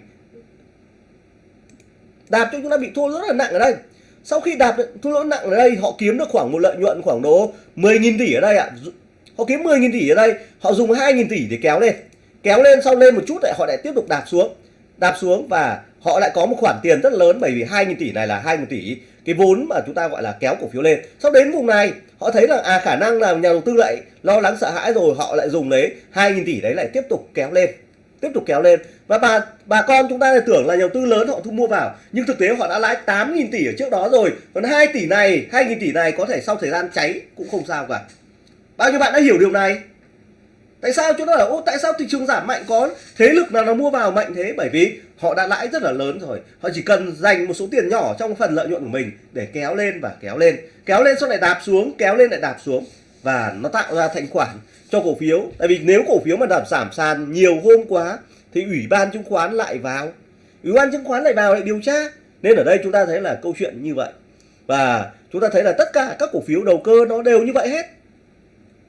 Đạp cho chúng ta bị thua rất là nặng ở đây. Sau khi đạp thua lỗ nặng ở đây, họ kiếm được khoảng một lợi nhuận khoảng độ 10.000 tỷ ở đây ạ. Họ kiếm 10.000 tỷ ở đây, họ dùng 2.000 tỷ để kéo lên. Kéo lên, sau lên một chút lại họ lại tiếp tục đạp xuống. Đạp xuống và họ lại có một khoản tiền rất lớn bởi vì 2.000 tỷ này là 2.000 tỷ. Cái vốn mà chúng ta gọi là kéo cổ phiếu lên. Sau đến vùng này, họ thấy rằng à khả năng là nhà đầu tư lại lo lắng sợ hãi rồi, họ lại dùng đấy 2.000 tỷ đấy lại tiếp tục kéo lên, tiếp tục kéo lên. Và bà bà con chúng ta lại tưởng là nhà đầu tư lớn họ thu mua vào, nhưng thực tế họ đã lãi 8.000 tỷ ở trước đó rồi. Còn 2 tỷ này 2.000 tỷ này có thể sau thời gian cháy cũng không sao cả. Bao nhiêu bạn đã hiểu điều này? Tại sao? Chúng ta là ô, tại sao thị trường giảm mạnh có thế lực nào nó mua vào mạnh thế? Bởi vì họ đã lãi rất là lớn rồi. Họ chỉ cần dành một số tiền nhỏ trong phần lợi nhuận của mình để kéo lên và kéo lên. Kéo lên sau lại đạp xuống, kéo lên lại đạp xuống. Và nó tạo ra thanh khoản cho cổ phiếu. Tại vì nếu cổ phiếu mà giảm giảm sàn nhiều hôm quá, thì ủy ban chứng khoán lại vào. Ủy ban chứng khoán lại vào lại điều tra. Nên ở đây chúng ta thấy là câu chuyện như vậy. Và chúng ta thấy là tất cả các cổ phiếu đầu cơ nó đều như vậy hết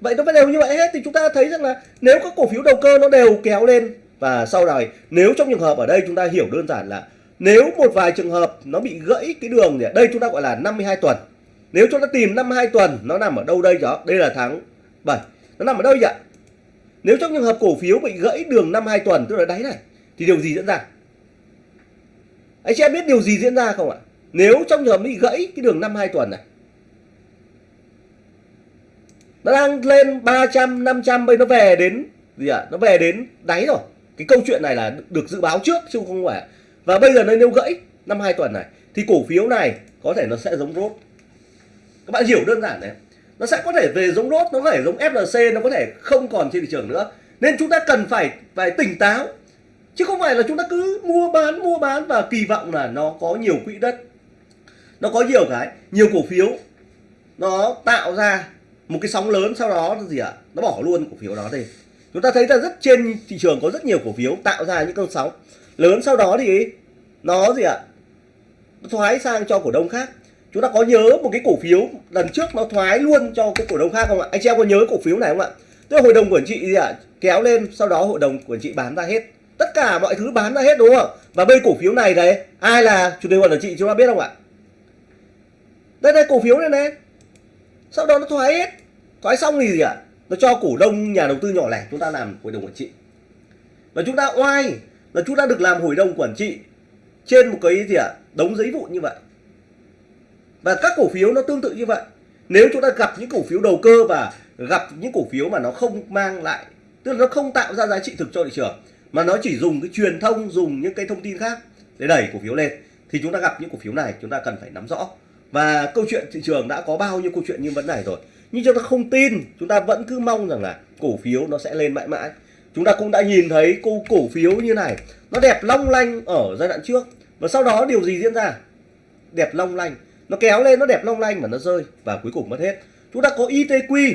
vậy nó vẫn đều như vậy hết thì chúng ta thấy rằng là nếu các cổ phiếu đầu cơ nó đều kéo lên, và sau này nếu trong trường hợp ở đây chúng ta hiểu đơn giản là nếu một vài trường hợp nó bị gãy cái đường thì đây chúng ta gọi là 52 tuần. Nếu chúng ta tìm 52 tuần, nó nằm ở đâu đây đó đây là tháng 7 nó nằm ở đâu vậy nếu trong trường hợp cổ phiếu bị gãy đường 52 tuần, tức là đáy này, thì điều gì diễn ra? Anh chị em biết điều gì diễn ra không ạ? Nếu trong trường hợp bị gãy cái đường 52 tuần này nó đang lên 300 500 bây nó về đến, gì ạ? À? nó về đến đáy rồi. Cái câu chuyện này là được dự báo trước chứ không phải. Và bây giờ nó nêu gãy năm hai tuần này, thì cổ phiếu này có thể nó sẽ giống rốt. Các bạn hiểu đơn giản đấy nó sẽ có thể về giống rốt, nó có thể giống FLC nó có thể không còn trên thị trường nữa. Nên chúng ta cần phải phải tỉnh táo. Chứ không phải là chúng ta cứ mua bán mua bán và kỳ vọng là nó có nhiều quỹ đất, nó có nhiều cái, nhiều cổ phiếu nó tạo ra một cái sóng lớn sau đó là gì ạ? Nó bỏ luôn cổ phiếu đó đi. chúng ta thấy là rất trên thị trường có rất nhiều cổ phiếu tạo ra những cơn sóng. Lớn sau đó thì nó gì ạ? Nó thoái sang cho cổ đông khác. Chúng ta có nhớ một cái cổ phiếu lần trước nó thoái luôn cho cái cổ đông khác không ạ? Anh chị em có nhớ cổ phiếu này không ạ? Tức là hội đồng quản trị gì ạ? Kéo lên, sau đó hội đồng quản trị bán ra hết. Tất cả mọi thứ bán ra hết đúng không? Và bây cổ phiếu này đấy, ai là chủ tịch hội đồng quản trị chúng ta biết không ạ? Đây đây, cổ phiếu này này sau đó nó thoái hết. Thoái xong thì gì ạ? Nó cho cổ đông, nhà đầu tư nhỏ lẻ chúng ta làm hội đồng quản trị. Và chúng ta oai là chúng ta được làm hội đồng quản trị trên một cái gì ạ? Đống giấy vụn như vậy. Và các cổ phiếu nó tương tự như vậy. Nếu chúng ta gặp những cổ phiếu đầu cơ và gặp những cổ phiếu mà nó không mang lại, tức là nó không tạo ra giá trị thực cho thị trường, mà nó chỉ dùng cái truyền thông, dùng những cái thông tin khác để đẩy cổ phiếu lên, thì chúng ta gặp những cổ phiếu này, chúng ta cần phải nắm rõ và câu chuyện thị trường đã có bao nhiêu câu chuyện như vấn này rồi. Nhưng chúng ta không tin, chúng ta vẫn cứ mong rằng là cổ phiếu nó sẽ lên mãi mãi. Chúng ta cũng đã nhìn thấy cô cổ phiếu như này. Nó đẹp long lanh ở giai đoạn trước. Và sau đó điều gì diễn ra? Đẹp long lanh. Nó kéo lên, nó đẹp long lanh mà nó rơi và cuối cùng mất hết. Chúng ta có ITQ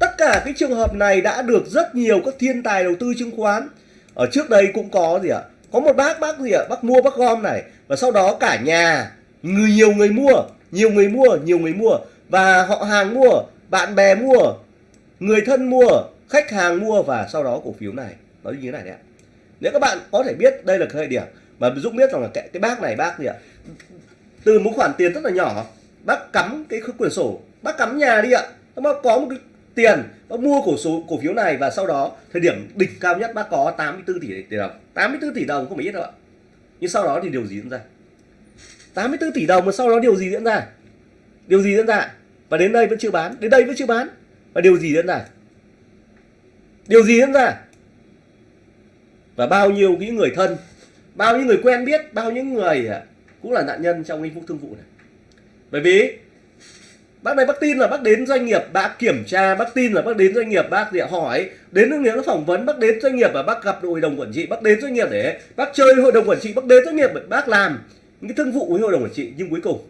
tất cả cái trường hợp này đã được rất nhiều các thiên tài đầu tư chứng khoán. Ở trước đây cũng có gì ạ? Có một bác bác gì ạ? Bác mua bác gom này. Và sau đó cả nhà người nhiều người mua nhiều người mua nhiều người mua. Và họ hàng mua bạn bè mua người thân mua khách hàng mua và sau đó cổ phiếu này. Nó như thế này đấy ạ. Nếu các bạn có thể biết đây là thời điểm mà Dũng biết rằng là cái, cái bác này bác gì ạ? Từ một khoản tiền rất là nhỏ bác cắm cái quyển sổ bác cắm nhà đi ạ. Nó có một cái tiền bác mua cổ số, cổ phiếu này và sau đó thời điểm đỉnh cao nhất bác có 84 tỷ tỷ đồng. 84 tỷ đồng không phải ít đâu ạ. Nhưng sau đó thì điều gì diễn ra? 84 tỷ đồng mà sau đó điều gì diễn ra? Điều gì diễn ra? Và đến đây vẫn chưa bán, đến đây vẫn chưa bán. Và điều gì diễn ra? Điều gì diễn ra? Và bao nhiêu những người thân, bao nhiêu người quen biết, bao nhiêu người à, cũng là nạn nhân trong cái vụ thương vụ này. Bởi vì bác này bác tin là bác đến doanh nghiệp, bác kiểm tra, bác tin là bác đến doanh nghiệp, bác để hỏi. Đến những phỏng vấn, bác đến doanh nghiệp và bác gặp hội đồng quản trị, bác đến doanh nghiệp để bác chơi hội đồng quản trị, bác đến doanh nghiệp để bác làm. Những cái thương vụ với hội đồng quản trị, nhưng cuối cùng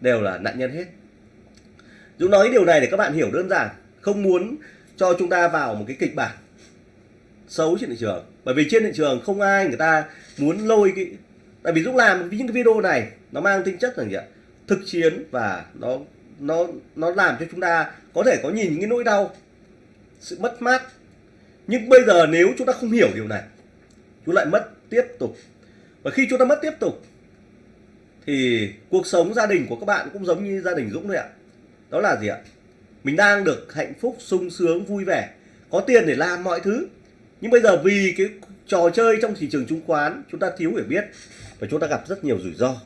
đều là nạn nhân hết. Dũng nói điều này để các bạn hiểu đơn giản, không muốn cho chúng ta vào một cái kịch bản xấu trên thị trường. Bởi vì trên thị trường không ai người ta muốn lôi cái tại vì Dũng làm những cái video này, nó mang tính chất là gì ạ? Thực chiến và nó nó nó làm cho chúng ta có thể có nhìn những cái nỗi đau, sự mất mát. Nhưng bây giờ nếu chúng ta không hiểu điều này, chúng lại mất tiếp tục. Và khi chúng ta mất tiếp tục, thì cuộc sống gia đình của các bạn cũng giống như gia đình Dũng thôi ạ. Đó là gì ạ? Mình đang được hạnh phúc, sung sướng, vui vẻ, có tiền để làm mọi thứ. Nhưng bây giờ vì cái trò chơi trong thị trường chứng khoán, chúng ta thiếu hiểu biết và chúng ta gặp rất nhiều rủi ro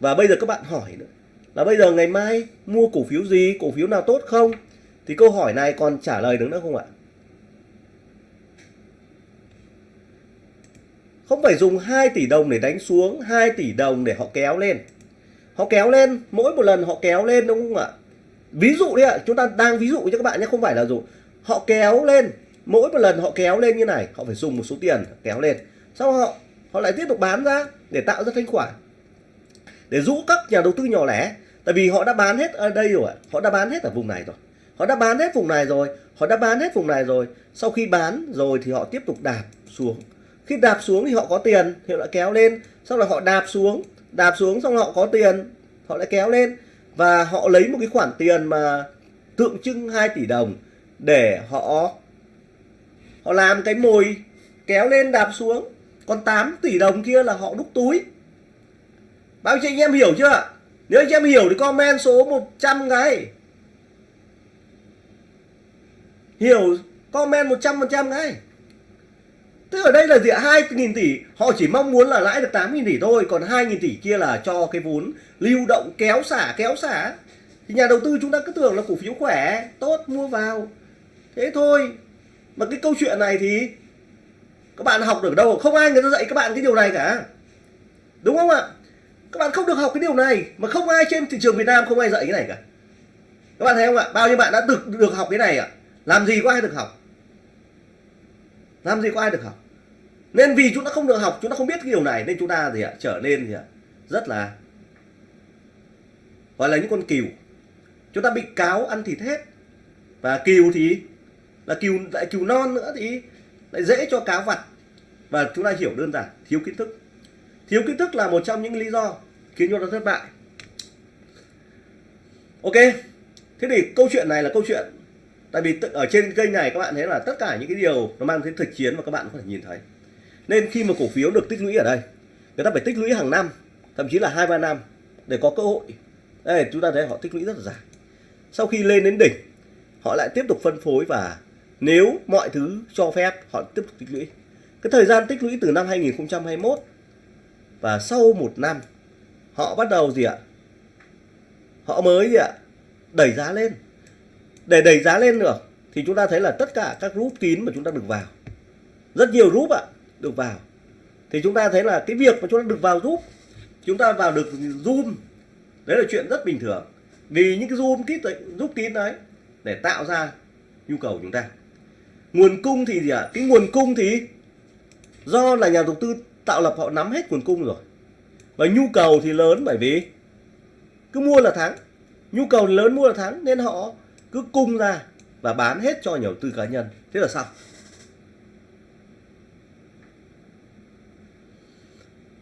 và bây giờ các bạn hỏi nữa. Là bây giờ ngày mai mua cổ phiếu gì, cổ phiếu nào tốt không? Thì câu hỏi này còn trả lời được nữa không ạ? Không phải dùng 2 tỷ đồng để đánh xuống 2 tỷ đồng để họ kéo lên. Họ kéo lên, mỗi một lần họ kéo lên đúng không ạ? Ví dụ đi ạ, chúng ta đang ví dụ cho các bạn nhé, không phải là dụ họ kéo lên, mỗi một lần họ kéo lên như này, họ phải dùng một số tiền kéo lên. Sau họ họ lại tiếp tục bán ra để tạo ra thanh khoản để rũ các nhà đầu tư nhỏ lẻ. Tại vì họ đã bán hết ở đây rồi họ đã bán hết ở vùng này rồi. Họ đã bán hết vùng này rồi. Họ đã bán hết vùng này rồi. Sau khi bán rồi thì họ tiếp tục đạp xuống. Khi đạp xuống thì họ có tiền, thì họ lại kéo lên. Sau đó họ đạp xuống đạp xuống xong họ có tiền, họ lại kéo lên. Và họ lấy một cái khoản tiền mà tượng trưng 2 tỷ đồng để họ họ làm cái mồi kéo lên đạp xuống. Còn 8 tỷ đồng kia là họ đúc túi bao nhiêu anh em hiểu chưa? Nếu anh em hiểu thì comment số 100 cái hiểu, comment 100% ngay. Tức ở đây là gì 2.000 tỷ. Họ chỉ mong muốn là lãi được 8.000 tỷ thôi, Còn 2.000 tỷ kia là cho cái vốn lưu động kéo xả kéo xả. Thì nhà đầu tư chúng ta cứ tưởng là cổ phiếu khỏe, Tốt, mua vào. Thế thôi. Mà cái câu chuyện này thì Các bạn học được đâu? Không ai người ta dạy các bạn cái điều này cả. Đúng không ạ? Các bạn không được học cái điều này Mà không ai trên thị trường Việt Nam không ai dạy cái này cả. Các bạn thấy không ạ? Bao nhiêu bạn đã được, được học cái này ạ? Làm gì có ai được học? Làm gì có ai được học? Nên vì chúng ta không được học chúng ta không biết cái điều này nên chúng ta gì ạ? Trở nên gì ạ? Rất là gọi là những con cừu. Chúng ta bị cáo ăn thịt hết. Và cừu thì là cừu lại cừu non nữa thì lại dễ cho cáo vặt. Và chúng ta hiểu đơn giản thiếu kiến thức thiếu kiến thức là một trong những lý do khiến chúng ta thất bại. Ok, thế thì câu chuyện này là câu chuyện. Tại vì ở trên kênh này các bạn thấy là tất cả những cái điều nó mang tính thực chiến mà các bạn có thể nhìn thấy. Nên khi mà cổ phiếu được tích lũy ở đây, người ta phải tích lũy hàng năm, thậm chí là hai, ba năm để có cơ hội. Đây, chúng ta thấy họ tích lũy rất là dài. Sau khi lên đến đỉnh, họ lại tiếp tục phân phối và nếu mọi thứ cho phép, họ tiếp tục tích lũy. Cái thời gian tích lũy từ năm 2021 và sau một năm, họ bắt đầu gì ạ? Họ mới gì ạ? Đẩy giá lên. Để đẩy giá lên được thì chúng ta thấy là tất cả các group kín mà chúng ta được vào, rất nhiều group ạ, được vào. Thì chúng ta thấy là cái việc mà chúng ta được vào group, chúng ta vào được zoom, đấy là chuyện rất bình thường. Vì những cái zoom kín giúp kín đấy, để tạo ra nhu cầu của chúng ta. Nguồn cung thì gì ạ? Cái nguồn cung thì do là nhà đầu tư tạo lập họ nắm hết nguồn cung rồi. Và nhu cầu thì lớn bởi vì cứ mua là thắng. Nhu cầu lớn mua là thắng nên họ cứ cung ra và bán hết cho nhà đầu tư cá nhân. Thế là xong.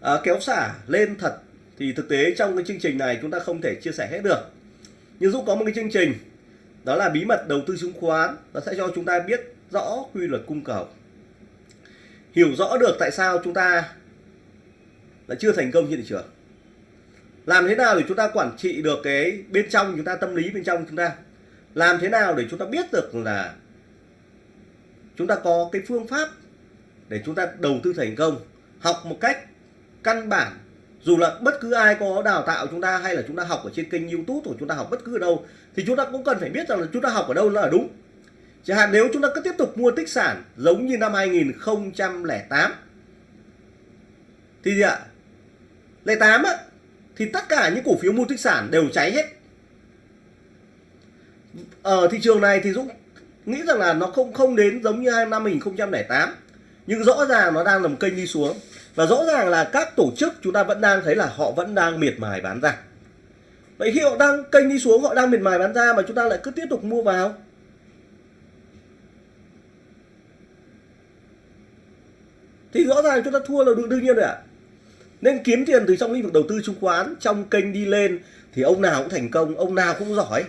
À, kéo xả lên thật thì thực tế trong cái chương trình này chúng ta không thể chia sẻ hết được. Nhưng Dũng có một cái chương trình đó là bí mật đầu tư chứng khoán nó sẽ cho chúng ta biết rõ quy luật cung cầu hiểu rõ được tại sao chúng ta lại chưa thành công trên thị trường làm thế nào để chúng ta quản trị được cái bên trong chúng ta tâm lý bên trong chúng ta làm thế nào để chúng ta biết được là chúng ta có cái phương pháp để chúng ta đầu tư thành công học một cách căn bản dù là bất cứ ai có đào tạo chúng ta hay là chúng ta học ở trên kênh youtube hoặc chúng ta học bất cứ ở đâu thì chúng ta cũng cần phải biết rằng là chúng ta học ở đâu là đúng chẳng hạn nếu chúng ta cứ tiếp tục mua tích sản giống như năm 2008 thì gì ạ? Lẻ tám á, thì tất cả những cổ phiếu mua tích sản đều cháy hết. Ở thị trường này thì Dũng nghĩ rằng là nó không không đến giống như năm 2008 nhưng rõ ràng nó đang làm kênh đi xuống. Và rõ ràng là các tổ chức chúng ta vẫn đang thấy là họ vẫn đang miệt mài bán ra. Vậy khi họ đang kênh đi xuống, họ đang miệt mài bán ra mà chúng ta lại cứ tiếp tục mua vào? Thì rõ ràng chúng ta thua là đương nhiên rồi ạ. Nên kiếm tiền từ trong lĩnh vực đầu tư chứng khoán, trong kênh đi lên thì ông nào cũng thành công, ông nào cũng giỏi.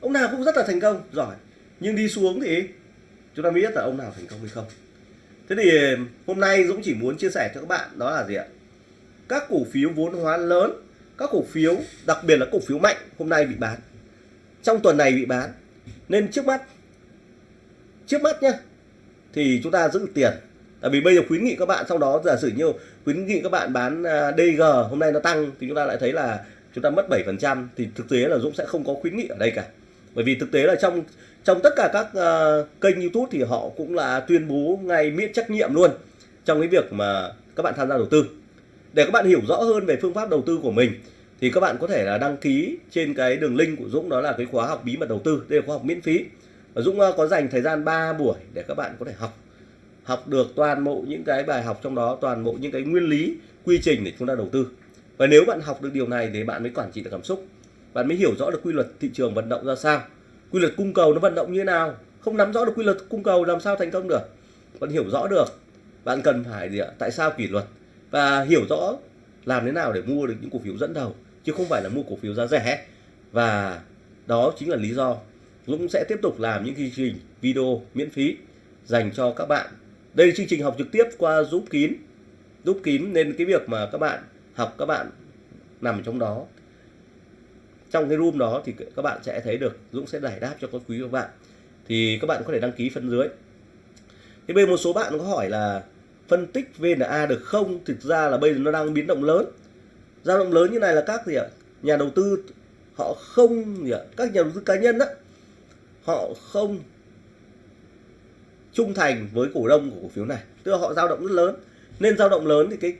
Ông nào cũng rất là thành công, giỏi. Nhưng đi xuống thì chúng ta biết là ông nào thành công hay không. Thế thì hôm nay Dũng chỉ muốn chia sẻ cho các bạn đó là gì ạ? Các cổ phiếu vốn hóa lớn, các cổ phiếu, đặc biệt là cổ phiếu mạnh hôm nay bị bán. Trong tuần này bị bán. Nên trước mắt trước mắt nhé thì chúng ta giữ tiền. Tại vì bây giờ khuyến nghị các bạn sau đó giả sử như khuyến nghị các bạn bán à, DG hôm nay nó tăng thì chúng ta lại thấy là chúng ta mất 7% thì thực tế là Dũng sẽ không có khuyến nghị ở đây cả. Bởi vì thực tế là trong trong tất cả các uh, kênh YouTube thì họ cũng là tuyên bố ngay miễn trách nhiệm luôn trong cái việc mà các bạn tham gia đầu tư. Để các bạn hiểu rõ hơn về phương pháp đầu tư của mình thì các bạn có thể là đăng ký trên cái đường link của Dũng đó là cái khóa học bí mật đầu tư đây là khóa học miễn phí. Dũng ờ, có dành thời gian 3 buổi để các bạn có thể học. Học được toàn bộ những cái bài học trong đó, toàn bộ những cái nguyên lý, quy trình để chúng ta đầu tư. Và nếu bạn học được điều này thì bạn mới quản trị được cảm xúc. Bạn mới hiểu rõ được quy luật thị trường vận động ra sao. Quy luật cung cầu nó vận động như thế nào? Không nắm rõ được quy luật cung cầu làm sao thành công được. Bạn hiểu rõ được bạn cần phải gì ạ? Tại sao kỷ luật? Và hiểu rõ làm thế nào để mua được những cổ phiếu dẫn đầu, chứ không phải là mua cổ phiếu giá rẻ. Và đó chính là lý do Dũng sẽ tiếp tục làm những chương trình video miễn phí dành cho các bạn. Đây là chương trình học trực tiếp qua giúp kín. Giúp kín nên cái việc mà các bạn học, các bạn nằm trong đó. Trong cái room đó thì các bạn sẽ thấy được Dũng sẽ giải đáp cho các quý các bạn. Thì các bạn có thể đăng ký phần dưới. Thế bây một số bạn có hỏi là phân tích VNA được không? Thực ra là bây giờ nó đang biến động lớn. Dao động lớn như này là các gì ạ? Nhà đầu tư họ không gì ạ? Các nhà đầu tư cá nhân đó họ không trung thành với cổ đông của cổ phiếu này. Tức là họ dao động rất lớn. Nên dao động lớn thì cái,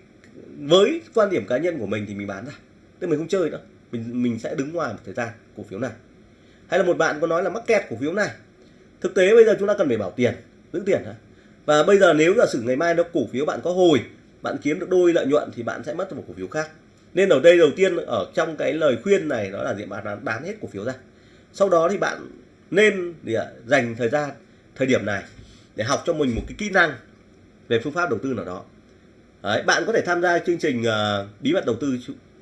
với quan điểm cá nhân của mình thì mình bán ra. Tức mình không chơi nữa. Mình mình sẽ đứng ngoài một thời gian cổ phiếu này. Hay là một bạn có nói là mắc kẹt cổ phiếu này. Thực tế bây giờ chúng ta cần phải bảo tiền, giữ tiền hả? Và bây giờ nếu giả sử ngày mai nó, cổ phiếu bạn có hồi, bạn kiếm được đôi lợi nhuận thì bạn sẽ mất một cổ phiếu khác. Nên ở đây đầu tiên ở trong cái lời khuyên này đó là gì? Bạn bán hết cổ phiếu ra. Sau đó thì bạn nên để à, dành thời gian thời điểm này để học cho mình một cái kỹ năng về phương pháp đầu tư nào đó. Đấy, bạn có thể tham gia chương trình uh, bí mật đầu tư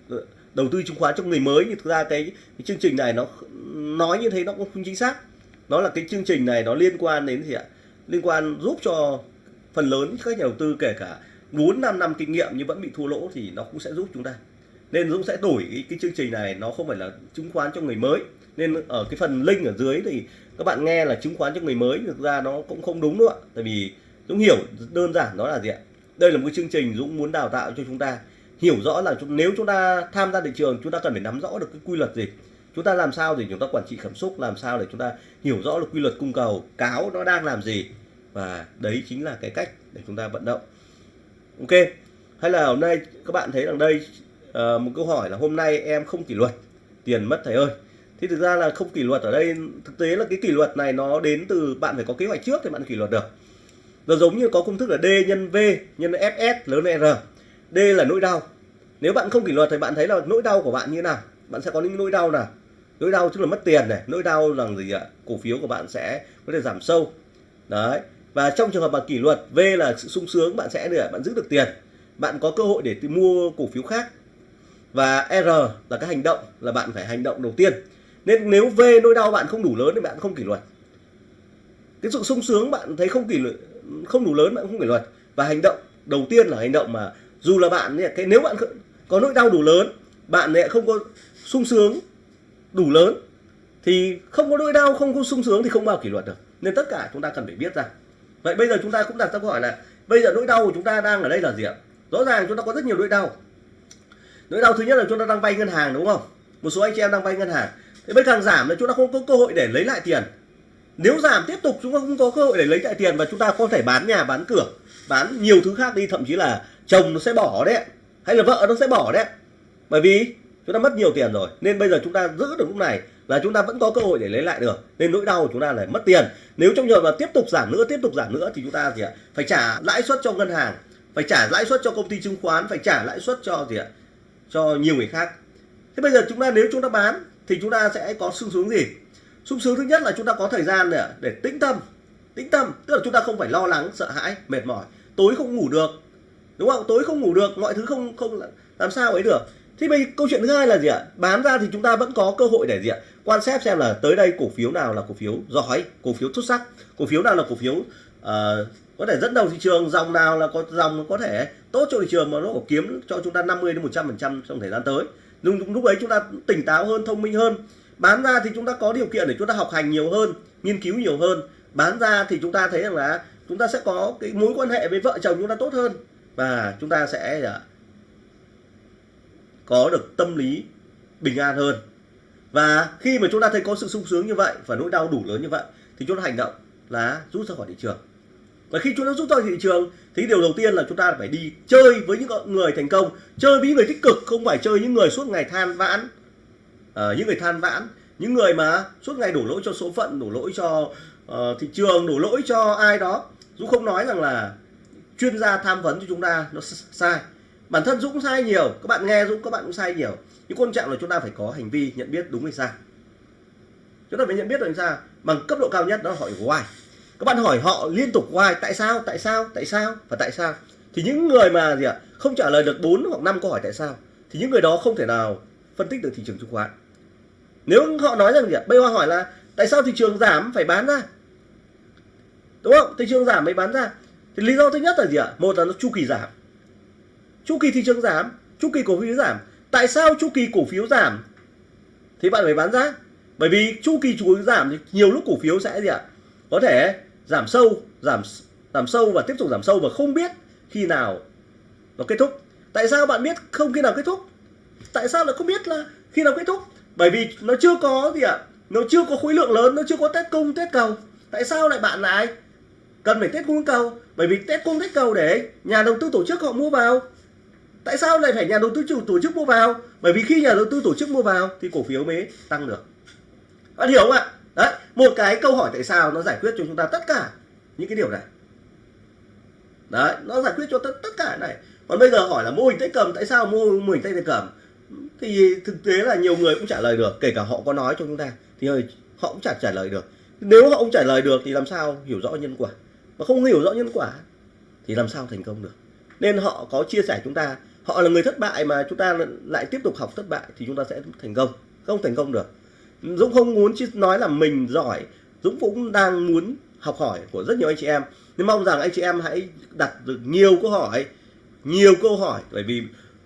ờ, đầu tư chứng khoán cho người mới. Nhưng thực ra cái, cái chương trình này nó nói như thế nó cũng không chính xác. Nó là cái chương trình này nó liên quan đến gì ạ? Liên quan giúp cho phần lớn các nhà đầu tư kể cả 4 5 năm kinh nghiệm nhưng vẫn bị thua lỗ thì nó cũng sẽ giúp chúng ta. Nên Dũng sẽ đổi cái, cái chương trình này nó không phải là chứng khoán cho người mới nên ở cái phần link ở dưới thì các bạn nghe là chứng khoán cho người mới thực ra nó cũng không đúng nữa tại vì Dũng hiểu đơn giản đó là gì ạ? Đây là một cái chương trình Dũng muốn đào tạo cho chúng ta hiểu rõ là nếu chúng ta tham gia thị trường chúng ta cần phải nắm rõ được cái quy luật gì? Chúng ta làm sao để chúng ta quản trị cảm xúc làm sao để chúng ta hiểu rõ được quy luật cung cầu cáo nó đang làm gì? Và đấy chính là cái cách để chúng ta vận động. Ok hay là hôm nay các bạn thấy rằng đây uh, một câu hỏi là hôm nay em không kỷ luật tiền mất thầy ơi thì thực ra là không kỷ luật ở đây, thực tế là cái kỷ luật này nó đến từ bạn phải có kế hoạch trước thì bạn kỷ luật được. Nó giống như có công thức là D nhân V nhân FS lớn R. D là nỗi đau. Nếu bạn không kỷ luật thì bạn thấy là nỗi đau của bạn như thế nào? Bạn sẽ có những nỗi đau nào? Nỗi đau tức là mất tiền này, nỗi đau là gì ạ? Cổ phiếu của bạn sẽ có thể giảm sâu. Đấy. Và trong trường hợp mà kỷ luật V là sự sung sướng, bạn sẽ được bạn giữ được tiền. Bạn có cơ hội để mua cổ phiếu khác. Và R là cái hành động, là bạn phải hành động đầu tiên nên nếu về nỗi đau bạn không đủ lớn thì bạn không kỷ luật. Cái sự sung sướng bạn thấy không kỷ luật, không đủ lớn bạn không kỷ luật. Và hành động đầu tiên là hành động mà dù là bạn cái nếu bạn có nỗi đau đủ lớn, bạn lại không có sung sướng đủ lớn, thì không có nỗi đau, không có sung sướng thì không bao kỷ luật được. Nên tất cả chúng ta cần phải biết ra vậy bây giờ chúng ta cũng đặt ra câu hỏi là, bây giờ nỗi đau của chúng ta đang ở đây là gì ạ? Rõ ràng chúng ta có rất nhiều nỗi đau. Nỗi đau thứ nhất là chúng ta đang vay ngân hàng, đúng không? Một số anh chị em đang vay ngân hàng thì bây càng giảm là chúng ta không có cơ hội để lấy lại tiền. Nếu giảm tiếp tục, chúng ta không có cơ hội để lấy lại tiền và chúng ta có thể bán nhà, bán cửa, bán nhiều thứ khác đi, thậm chí là chồng nó sẽ bỏ đấy. Hay là vợ nó sẽ bỏ đấy. Bởi vì chúng ta mất nhiều tiền rồi, nên bây giờ chúng ta giữ được lúc này là chúng ta vẫn có cơ hội để lấy lại được. Nên nỗi đau của chúng ta là mất tiền. Nếu trong trường hợp mà tiếp tục giảm nữa, tiếp tục giảm nữa thì chúng ta gì ạ? Phải trả lãi suất cho ngân hàng, phải trả lãi suất cho công ty chứng khoán, phải trả lãi suất cho gì ạ? Cho nhiều người khác. Thế bây giờ chúng ta, nếu chúng ta bán thì chúng ta sẽ có sung sướng gì? Sung sướng thứ nhất là chúng ta có thời gian để, để tĩnh tâm. Tĩnh tâm tức là chúng ta không phải lo lắng sợ hãi mệt mỏi. Tối không ngủ được đúng không? Tối không ngủ được mọi thứ không không làm sao ấy được? Thì bây câu chuyện thứ hai là gì ạ? Bán ra thì chúng ta vẫn có cơ hội để gì ạ? Quan sát xem là tới đây cổ phiếu nào là cổ phiếu giỏi cổ phiếu xuất sắc cổ phiếu nào là cổ phiếu uh, có thể dẫn đầu thị trường dòng nào là có dòng có thể tốt cho thị trường mà nó có kiếm cho chúng ta 50 đến 100 phần trăm trong thời gian tới lúc, lúc ấy chúng ta tỉnh táo hơn thông minh hơn. Bán ra thì chúng ta có điều kiện để chúng ta học hành nhiều hơn nghiên cứu nhiều hơn. Bán ra thì chúng ta thấy rằng là chúng ta sẽ có cái mối quan hệ với vợ chồng chúng ta tốt hơn. Và chúng ta sẽ à, có được tâm lý bình an hơn. Và khi mà chúng ta thấy có sự sung sướng như vậy và nỗi đau đủ lớn như vậy thì chúng ta hành động là rút ra khỏi thị trường và khi chúng ta rút ra thị trường thì điều đầu tiên là chúng ta phải đi chơi với những người thành công. Chơi với những người tích cực không phải chơi những người suốt ngày than vãn. À, những người than vãn những người mà suốt ngày đổ lỗi cho số phận đổ lỗi cho uh, thị trường đổ lỗi cho ai đó. Dũng không nói rằng là chuyên gia tham vấn cho chúng ta nó sai. Bản thân Dũng sai nhiều. Các bạn nghe Dũng các bạn cũng sai nhiều. Nhưng quan trọng là chúng ta phải có hành vi nhận biết đúng hay sai. Chúng ta phải nhận biết được sao bằng cấp độ cao nhất đó hỏi why các bạn hỏi họ liên tục hoài tại sao tại sao tại sao và tại sao. Thì những người mà gì ạ, không trả lời được 4 hoặc 5 câu hỏi tại sao, thì những người đó không thể nào phân tích được thị trường chứng khoán. Nếu họ nói rằng gì ạ, bây giờ hỏi là tại sao thị trường giảm phải bán ra? Đúng không? Thị trường giảm mới bán ra. Thì lý do thứ nhất là gì ạ? Một là nó chu kỳ giảm. Chu kỳ thị trường giảm, chu kỳ cổ phiếu giảm. Tại sao chu kỳ cổ phiếu giảm? Thì bạn phải bán ra. Bởi vì chu kỳ chu kỳ giảm thì nhiều lúc cổ phiếu sẽ gì ạ? Có thể giảm sâu, giảm giảm sâu và tiếp tục giảm sâu và không biết khi nào nó kết thúc. Tại sao bạn biết không khi nào kết thúc? Tại sao lại không biết là khi nào kết thúc? Bởi vì nó chưa có gì ạ, nó chưa có khối lượng lớn, nó chưa có test cung, test cầu. Tại sao lại bạn lại cần phải test cung cầu. Bởi vì test cung, test cầu để nhà đầu tư tổ chức họ mua vào. Tại sao lại phải nhà đầu tư chủ, tổ chức mua vào? Bởi vì khi nhà đầu tư tổ chức mua vào thì cổ phiếu mới tăng được. Bạn hiểu không ạ? Đấy một cái câu hỏi tại sao nó giải quyết cho chúng ta tất cả những cái điều này? Đấy nó giải quyết cho tất tất cả này. Còn bây giờ hỏi là mô hình tay cầm tại sao mô, mô hình tay cầm? Thì thực tế là nhiều người cũng trả lời được kể cả họ có nói cho chúng ta thì họ cũng chả trả lời được. Nếu họ không trả lời được thì làm sao hiểu rõ nhân quả? Mà không hiểu rõ nhân quả thì làm sao thành công được? Nên họ có chia sẻ chúng ta họ là người thất bại mà chúng ta lại tiếp tục học thất bại thì chúng ta sẽ thành công. Không thành công được. Dũng không muốn nói là mình giỏi. Dũng cũng đang muốn học hỏi của rất nhiều anh chị em. Nhưng mong rằng anh chị em hãy đặt được nhiều câu hỏi, nhiều câu hỏi. Bởi vì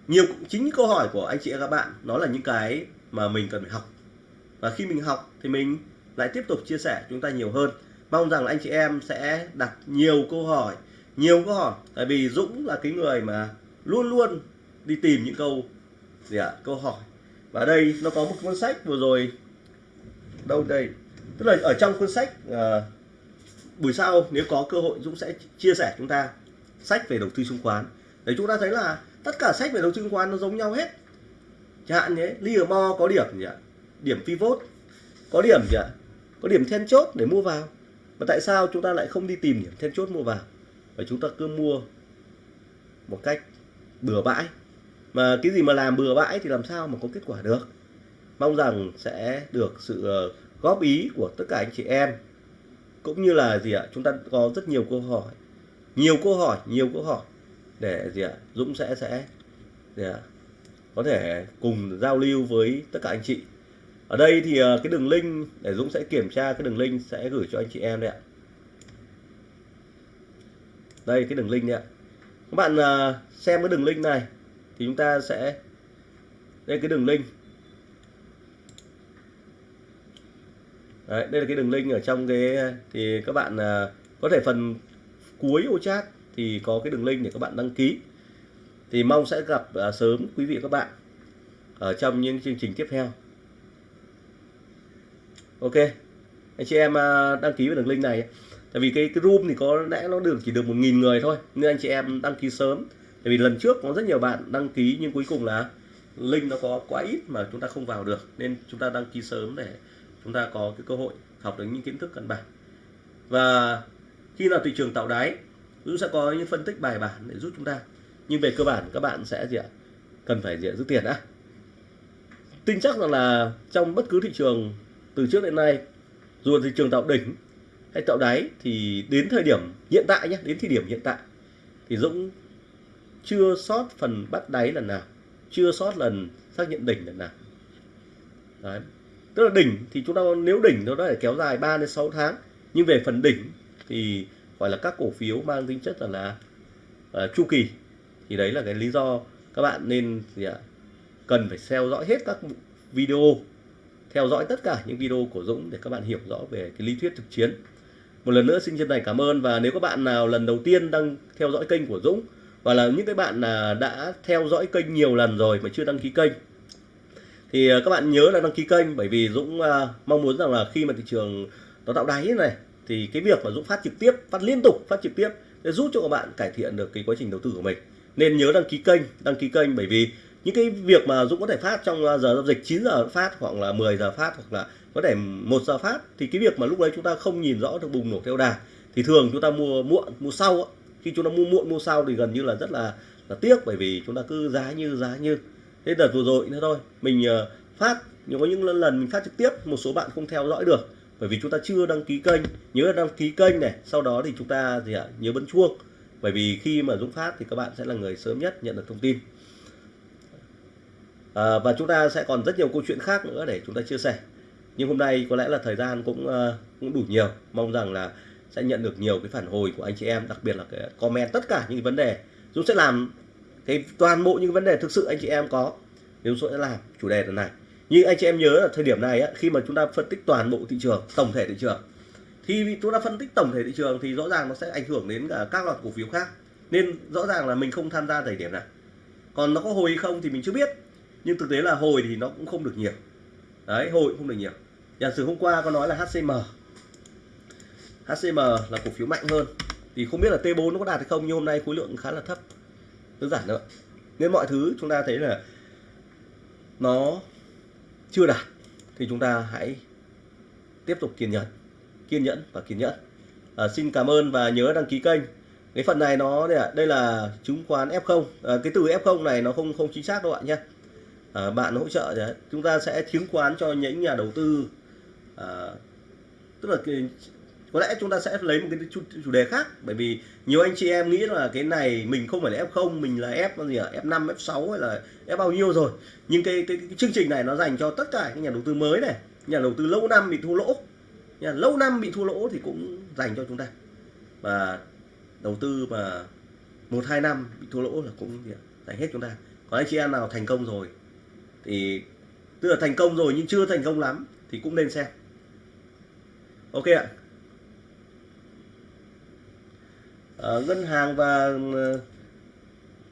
nhiều, chính câu hỏi của anh chị và các bạn, nó là những cái mà mình cần phải học. Và khi mình học thì mình lại tiếp tục chia sẻ chúng ta nhiều hơn. Mong rằng anh chị em sẽ đặt nhiều câu hỏi, nhiều câu hỏi. Tại vì Dũng là cái người mà luôn luôn đi tìm những câu gì ạ? Câu hỏi. Và đây nó có một cuốn sách vừa rồi đâu đây? Tức là ở trong cuốn sách ờ, à, buổi sau nếu có cơ hội Dũng sẽ chia sẻ chúng ta sách về đầu tư chứng khoán. Để chúng ta thấy là tất cả sách về đầu tư chứng khoán nó giống nhau hết. Chẳng hạn nhé Livermore có điểm gì ạ? Điểm pivot có điểm gì ạ? Có điểm then chốt để mua vào. Mà tại sao chúng ta lại không đi tìm điểm then chốt mua vào? Và chúng ta cứ mua một cách bừa bãi. Mà cái gì mà làm bừa bãi thì làm sao mà có kết quả được? Mong rằng sẽ được sự ờ, góp ý của tất cả anh chị em. Cũng như là gì ạ, chúng ta có rất nhiều câu hỏi. Nhiều câu hỏi, nhiều câu hỏi để gì ạ, Dũng sẽ sẽ gì ạ? có thể cùng giao lưu với tất cả anh chị. Ở đây thì ờ, cái đường link, để Dũng sẽ kiểm tra cái đường link sẽ gửi cho anh chị em đấy ạ. Đây, cái đường link đấy ạ. Các bạn ờ, xem cái đường link này thì chúng ta sẽ, đây, cái đường link. Đấy, đây là cái đường link ở trong cái thì các bạn à, có thể phần cuối ô chat thì có cái đường link để các bạn đăng ký. Thì mong sẽ gặp à, sớm quý vị các bạn ở trong những chương trình tiếp theo. Ok anh chị em à, đăng ký vào đường link này. Tại vì cái cái room thì có lẽ nó được chỉ được một nghìn người thôi nên anh chị em đăng ký sớm. Tại vì lần trước có rất nhiều bạn đăng ký nhưng cuối cùng là link nó có quá ít mà chúng ta không vào được nên chúng ta đăng ký sớm để chúng ta có cái cơ hội học được những kiến thức căn bản. Và khi nào thị trường tạo đáy Dũng sẽ có những phân tích bài bản để giúp chúng ta. Nhưng về cơ bản, các bạn sẽ gì ạ? Cần phải gì ạ? giữ tiền đã. Tin chắc rằng là trong bất cứ thị trường từ trước đến nay, dù là thị trường tạo đỉnh hay tạo đáy, thì đến thời điểm hiện tại nhé đến thời điểm hiện tại, thì Dũng chưa sót phần bắt đáy lần nào, chưa sót lần xác nhận đỉnh lần nào. Đấy tức là đỉnh thì chúng ta nếu đỉnh nó đã kéo dài 3 đến 6 tháng nhưng về phần đỉnh thì gọi là các cổ phiếu mang tính chất là, là uh, chu kỳ. Thì đấy là cái lý do các bạn nên gì ạ cần phải theo dõi hết các video theo dõi tất cả những video của Dũng để các bạn hiểu rõ về cái lý thuyết thực chiến. Một lần nữa xin chân thành cảm ơn và nếu các bạn nào lần đầu tiên đang theo dõi kênh của Dũng và là những cái bạn là đã theo dõi kênh nhiều lần rồi mà chưa đăng ký kênh thì ờ, các bạn nhớ là đăng ký kênh, bởi vì Dũng ờ, mong muốn rằng là khi mà thị trường nó tạo đáy này, thì cái việc mà Dũng phát trực tiếp, phát liên tục, phát trực tiếp sẽ giúp cho các bạn cải thiện được cái quá trình đầu tư của mình. Nên nhớ đăng ký kênh, đăng ký kênh bởi vì những cái việc mà Dũng có thể phát trong ờ, giờ giao dịch 9 giờ phát hoặc là 10 giờ phát hoặc là có thể một giờ phát, thì cái việc mà lúc đấy chúng ta không nhìn rõ được bùng nổ theo đà, thì thường chúng ta mua muộn, mua sau khi chúng ta mua muộn, mua sau thì gần như là rất là là tiếc bởi vì chúng ta cứ giá như giá như thế đợt vừa rồi nữa thôi mình ờ, phát nhưng có những lần mình phát trực tiếp một số bạn không theo dõi được. Bởi vì chúng ta chưa đăng ký kênh. Nhớ đăng ký kênh này sau đó thì chúng ta gì ạ nhớ bấm chuông. Bởi vì khi mà Dũng phát thì các bạn sẽ là người sớm nhất nhận được thông tin. À, và chúng ta sẽ còn rất nhiều câu chuyện khác nữa để chúng ta chia sẻ. Nhưng hôm nay có lẽ là thời gian cũng uh, cũng đủ nhiều. Mong rằng là sẽ nhận được nhiều cái phản hồi của anh chị em đặc biệt là cái comment tất cả những vấn đề. Dũng sẽ làm cái toàn bộ những vấn đề thực sự anh chị em có nếu Dũng sẽ làm chủ đề lần này. Nhưng anh chị em nhớ là thời điểm này á, khi mà chúng ta phân tích toàn bộ thị trường tổng thể thị trường thì chúng ta phân tích tổng thể thị trường thì rõ ràng nó sẽ ảnh hưởng đến cả các loạt cổ phiếu khác. Nên rõ ràng là mình không tham gia thời điểm này. Còn nó có hồi hay không thì mình chưa biết. Nhưng thực tế là hồi thì nó cũng không được nhiều. Đấy hồi cũng không được nhiều. Giả sử hôm qua có nói là HCM HCM là cổ phiếu mạnh hơn. Thì không biết là T4 nó có đạt hay không nhưng hôm nay khối lượng khá là thấp đơn giản thôi nên mọi thứ chúng ta thấy là nó chưa đạt thì chúng ta hãy tiếp tục kiên nhẫn kiên nhẫn và kiên nhẫn. À, xin cảm ơn và nhớ đăng ký kênh. Cái phần này nó đây là chứng khoán F0 à, cái từ F0 này nó không không chính xác đâu bạn nhé. À, bạn hỗ trợ đấy chúng ta sẽ chứng khoán cho những nhà đầu tư. À, tức là có lẽ chúng ta sẽ lấy một cái chủ, chủ đề khác bởi vì nhiều anh chị em nghĩ là cái này mình không phải là F0 mình là F gì à F5 F6 hay là F bao nhiêu rồi. Nhưng cái, cái, cái chương trình này nó dành cho tất cả những nhà đầu tư mới này. Nhà đầu tư lâu năm bị thua lỗ. Nhà lâu năm bị thua lỗ thì cũng dành cho chúng ta. Và đầu tư mà một hai năm bị thua lỗ là cũng dành hết chúng ta. Còn anh chị em nào thành công rồi thì tức là thành công rồi nhưng chưa thành công lắm thì cũng nên xem. Ok ạ. À, ngân hàng và ờ,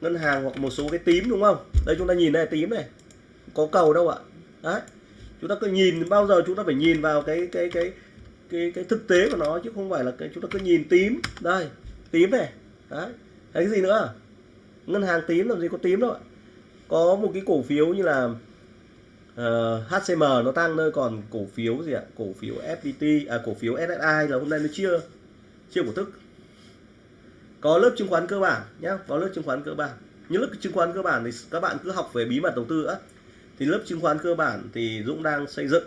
ngân hàng hoặc một số cái tím đúng không? Đây chúng ta nhìn này tím này. Có cầu đâu ạ? Đấy. Chúng ta cứ nhìn bao giờ chúng ta phải nhìn vào cái cái cái cái cái thực tế của nó chứ không phải là cái chúng ta cứ nhìn tím. Đây tím này. Đấy. Thấy cái gì nữa? Ngân hàng tím làm gì có tím đâu ạ? Có một cái cổ phiếu như là ờ, uh, HCM nó tăng nơi còn cổ phiếu gì ạ? Cổ phiếu FPT à cổ phiếu SSI là hôm nay nó chưa chưa cổ tức có lớp chứng khoán cơ bản nhé có lớp chứng khoán cơ bản. Những lớp chứng khoán cơ bản thì các bạn cứ học về bí mật đầu tư á. Thì lớp chứng khoán cơ bản thì Dũng đang xây dựng.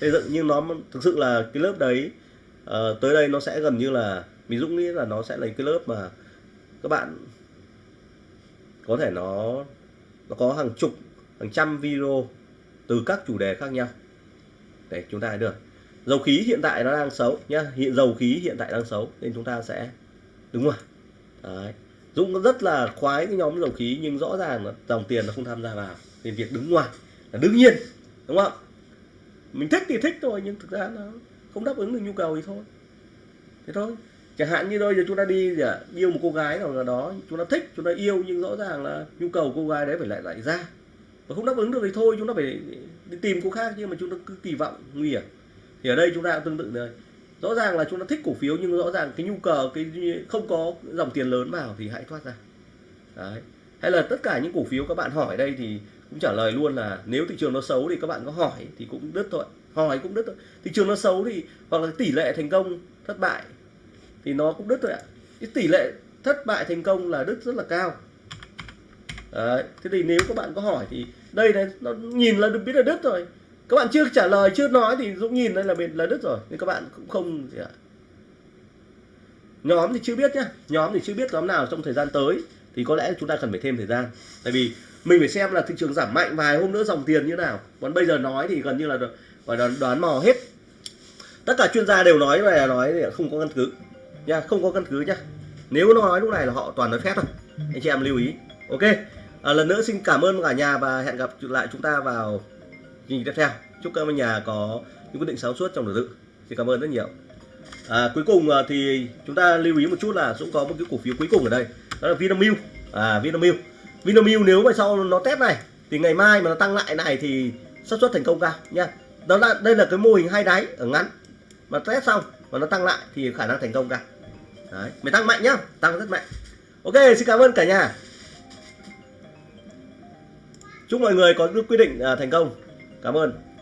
Xây dựng nhưng nó thực sự là cái lớp đấy uh, tới đây nó sẽ gần như là mình Dũng nghĩ là nó sẽ là cái lớp mà các bạn có thể nó nó có hàng chục hàng trăm video từ các chủ đề khác nhau. Để chúng ta được. Dầu khí hiện tại nó đang xấu nhá hiện dầu khí hiện tại đang xấu nên chúng ta sẽ đúng rồi. Đấy. Dũng rất là khoái cái nhóm dầu khí nhưng rõ ràng là dòng tiền nó không tham gia vào. Thì việc đứng ngoài là đương nhiên đúng không? Mình thích thì thích thôi nhưng thực ra nó không đáp ứng được nhu cầu thì thôi. Thế thôi. Chẳng hạn như bây giờ chúng ta đi à, yêu một cô gái nào đó chúng ta thích chúng ta yêu nhưng rõ ràng là nhu cầu cô gái đấy phải lại lại ra. Và không đáp ứng được thì thôi chúng ta phải đi tìm cô khác nhưng mà chúng ta cứ kỳ vọng nguy hiểm. Thì ở đây chúng ta cũng tương tự rồi rõ ràng là chúng ta thích cổ phiếu nhưng rõ ràng cái nhu cầu, cái không có dòng tiền lớn vào thì hãy thoát ra. Đấy. Hay là tất cả những cổ phiếu các bạn hỏi đây thì cũng trả lời luôn là nếu thị trường nó xấu thì các bạn có hỏi thì cũng đứt thôi. Hỏi cũng đứt thôi. Thị trường nó xấu thì, hoặc là tỷ lệ thành công thất bại thì nó cũng đứt thôi ạ. Cái tỷ lệ thất bại thành công là đứt rất là cao. Đấy. thế thì nếu các bạn có hỏi thì đây này, nó nhìn là được biết là đứt rồi các bạn chưa trả lời chưa nói thì dũng nhìn đây là bị là đứt rồi. Nên các bạn cũng không gì ạ. Nhóm thì chưa biết nhá. Nhóm thì chưa biết nhóm nào trong thời gian tới. Thì có lẽ chúng ta cần phải thêm thời gian. Tại vì mình phải xem là thị trường giảm mạnh vài hôm nữa dòng tiền như nào. Còn bây giờ nói thì gần như là và đoán, đoán mò hết. Tất cả chuyên gia đều nói về nói thì không có căn cứ. Nha không có căn cứ nhá. Nếu nó nói lúc này là họ toàn nói phép thôi. Anh chị em lưu ý. Ok. À, lần nữa xin cảm ơn cả nhà và hẹn gặp lại chúng ta vào kỳ tiếp theo. Chúc các nhà có những quyết định sáng suốt trong đầu tư. Xin cảm ơn rất nhiều. À, cuối cùng à, thì chúng ta lưu ý một chút là cũng có một cái cổ phiếu cuối cùng ở đây. Đó là Vinamilk. À Vinamilk. Vinamilk nếu mà sau nó test này thì ngày mai mà nó tăng lại này thì xác suất thành công cao nha. Đó là đây là cái mô hình hai đáy ở ngắn. Mà test xong mà nó tăng lại thì khả năng thành công cao. Đấy mày tăng mạnh nhá tăng rất mạnh. Ok xin cảm ơn cả nhà. Chúc mọi người có quyết định à, thành công cảm ơn.